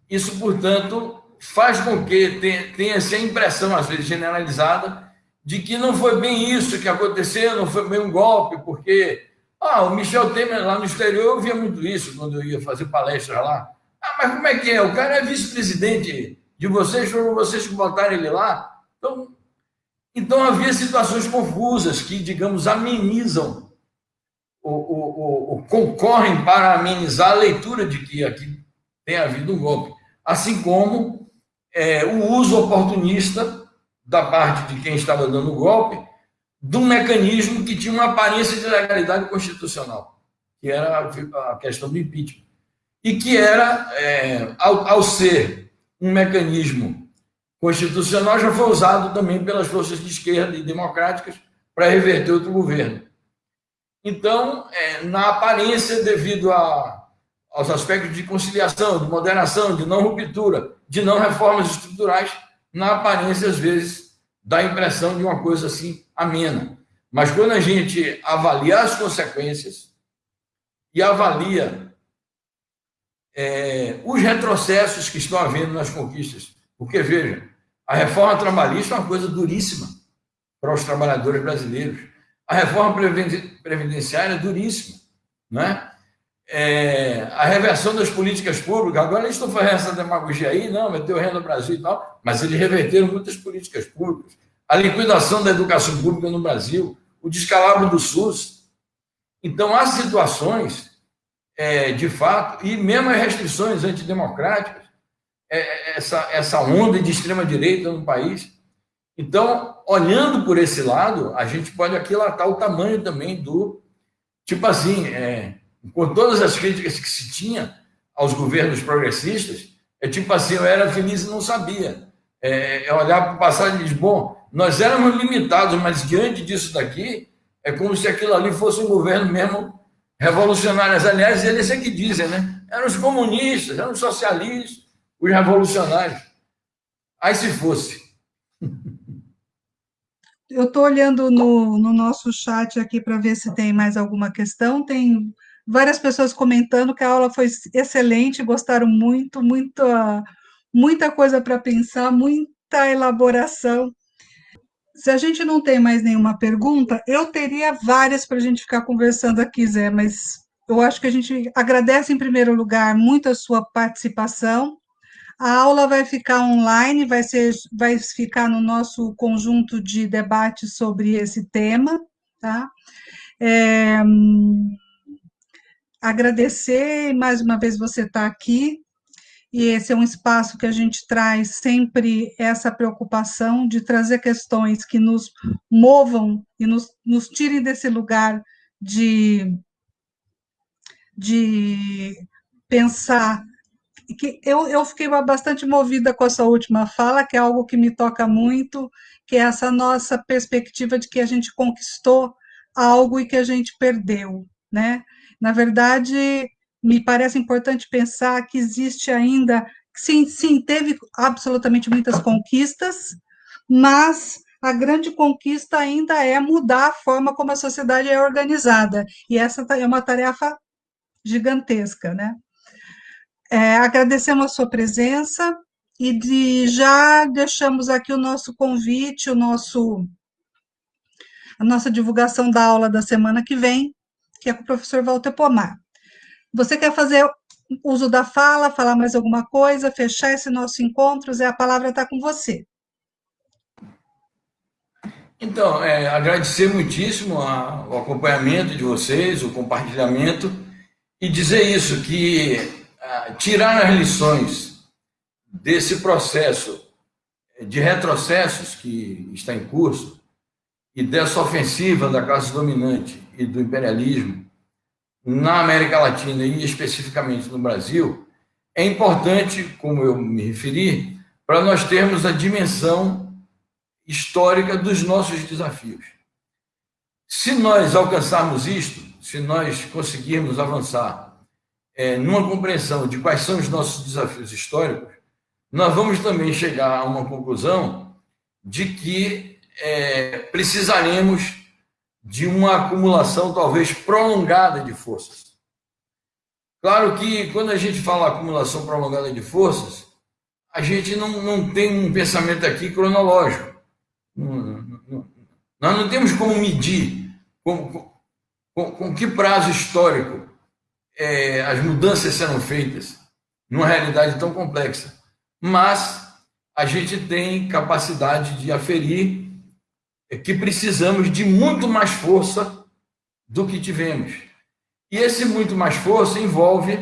B: isso, portanto, faz com que tenha, essa impressão, às vezes generalizada, de que não foi bem isso que aconteceu, não foi bem um golpe, porque ah, o Michel Temer lá no exterior, eu via muito isso quando eu ia fazer palestra lá. Ah, mas como é que é? O cara é vice-presidente de vocês, foram vocês que botaram ele lá. Então, então havia situações confusas que, digamos, amenizam ou, ou, ou, concorrem para amenizar a leitura de que aqui tem havido um golpe, assim como é, o uso oportunista da parte de quem estava dando o golpe de um mecanismo que tinha uma aparência de legalidade constitucional, que era a questão do impeachment, e que era, é, ao, ao ser um mecanismo constitucional já foi usado também pelas forças de esquerda e democráticas para reverter outro governo. Então, é, na aparência, devido a, aos aspectos de conciliação, de moderação, de não ruptura, de não reformas estruturais, na aparência, às vezes, dá a impressão de uma coisa assim amena. Mas quando a gente avalia as consequências e avalia é, os retrocessos que estão havendo nas conquistas, porque veja, a reforma trabalhista é uma coisa duríssima para os trabalhadores brasileiros. A reforma previdenciária é duríssima, né? É, a reversão das políticas públicas, agora eles estão fazendo essa demagogia aí, não, meteu renda no Brasil e tal, mas eles reverteram muitas políticas públicas. A liquidação da educação pública no Brasil, o descalabro do SUS. Então, há situações, é, de fato, e mesmo as restrições antidemocráticas, é, essa, essa onda de extrema-direita no país. Então, olhando por esse lado, a gente pode aquilatar o tamanho também do. Tipo assim, é, com todas as críticas que se tinha aos governos progressistas, é tipo assim, eu era feliz e não sabia. É, é olhar para o passado e dizer, bom, nós éramos limitados, mas diante disso daqui, é como se aquilo ali fosse um governo mesmo revolucionário. Aliás, eles é que dizem, né? Eram os comunistas, eram os socialistas, os revolucionários. Aí se fosse.
A: Eu estou olhando no, no nosso chat aqui para ver se tem mais alguma questão. Tem várias pessoas comentando que a aula foi excelente, gostaram muito, muita, muita coisa para pensar, muita elaboração. Se a gente não tem mais nenhuma pergunta, eu teria várias para a gente ficar conversando aqui, Zé, mas eu acho que a gente agradece em primeiro lugar muito a sua participação. A aula vai ficar online, vai, ser, vai ficar no nosso conjunto de debates sobre esse tema, tá? É, agradecer mais uma vez você estar aqui, e esse é um espaço que a gente traz sempre essa preocupação de trazer questões que nos movam e nos, nos tirem desse lugar de, de pensar. Que eu, eu fiquei bastante movida com a sua última fala, que é algo que me toca muito, que é essa nossa perspectiva de que a gente conquistou algo e que a gente perdeu, né? Na verdade, me parece importante pensar que existe ainda, sim, sim, teve absolutamente muitas conquistas, mas a grande conquista ainda é mudar a forma como a sociedade é organizada, e essa é uma tarefa gigantesca, né? É, agradecemos a sua presença e de, já deixamos aqui o nosso convite, o nosso, a nossa divulgação da aula da semana que vem, que é com o professor Walter Pomar. Você quer fazer uso da fala, falar mais alguma coisa, fechar esse nosso encontro? Zé, a palavra está com você.
B: Então, é, agradecer muitíssimo a, o acompanhamento de vocês, o compartilhamento, e dizer isso, que a, tirar as lições desse processo de retrocessos que está em curso e dessa ofensiva da classe dominante e do imperialismo na América Latina e especificamente no Brasil, é importante, como eu me referi, para nós termos a dimensão histórica dos nossos desafios. Se nós alcançarmos isto, se nós conseguirmos avançar é, numa compreensão de quais são os nossos desafios históricos, nós vamos também chegar a uma conclusão de que é, precisaremos de uma acumulação talvez prolongada de forças. Claro que quando a gente fala acumulação prolongada de forças, a gente não, não tem um pensamento aqui cronológico. nós não temos como medir com, com, com que prazo histórico é, as mudanças serão feitas numa realidade tão complexa. Mas a gente tem capacidade de aferir é que precisamos de muito mais força do que tivemos. E esse muito mais força envolve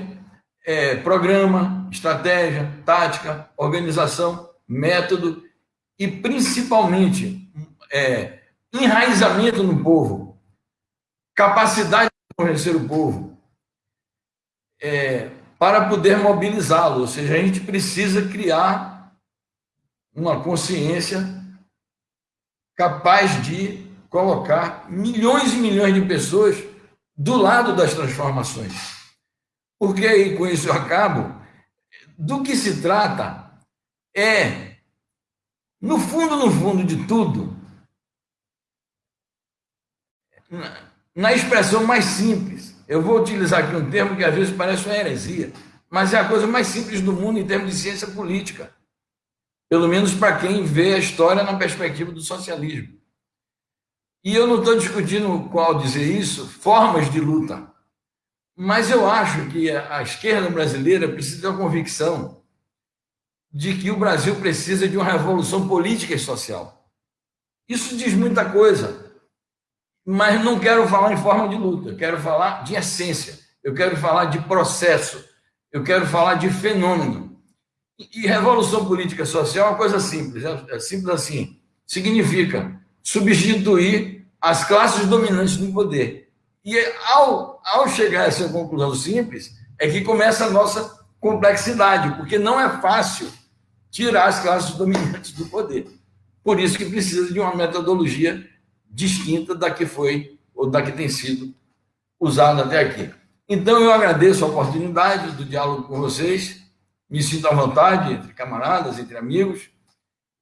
B: é, programa, estratégia, tática, organização, método e, principalmente, é, enraizamento no povo, capacidade de convencer o povo, é, para poder mobilizá-lo. Ou seja, a gente precisa criar uma consciência capaz de colocar milhões e milhões de pessoas do lado das transformações. Porque aí, com isso eu acabo, do que se trata é, no fundo, no fundo de tudo, na expressão mais simples. Eu vou utilizar aqui um termo que às vezes parece uma heresia, mas é a coisa mais simples do mundo em termos de ciência política. Pelo menos para quem vê a história na perspectiva do socialismo. E eu não estou discutindo, qual dizer isso, formas de luta. Mas eu acho que a esquerda brasileira precisa ter a convicção de que o Brasil precisa de uma revolução política e social. Isso diz muita coisa, mas não quero falar em forma de luta, eu quero falar de essência, eu quero falar de processo, eu quero falar de fenômeno. E revolução política social é uma coisa simples, é, é simples assim, significa substituir as classes dominantes do poder e ao, ao chegar a essa conclusão simples, é que começa a nossa complexidade, porque não é fácil tirar as classes dominantes do poder. Por isso que precisa de uma metodologia distinta da que foi ou da que tem sido usada até aqui. Então, eu agradeço a oportunidade do diálogo com vocês, me sinto à vontade entre camaradas, entre amigos,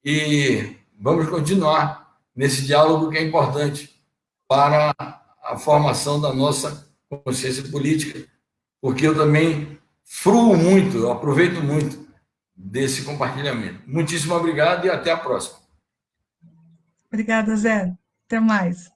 B: e vamos continuar nesse diálogo que é importante para a formação da nossa consciência política, porque eu também fruo muito, eu aproveito muito desse compartilhamento. Muitíssimo obrigado e até a próxima.
A: Obrigada, Zé. Até mais.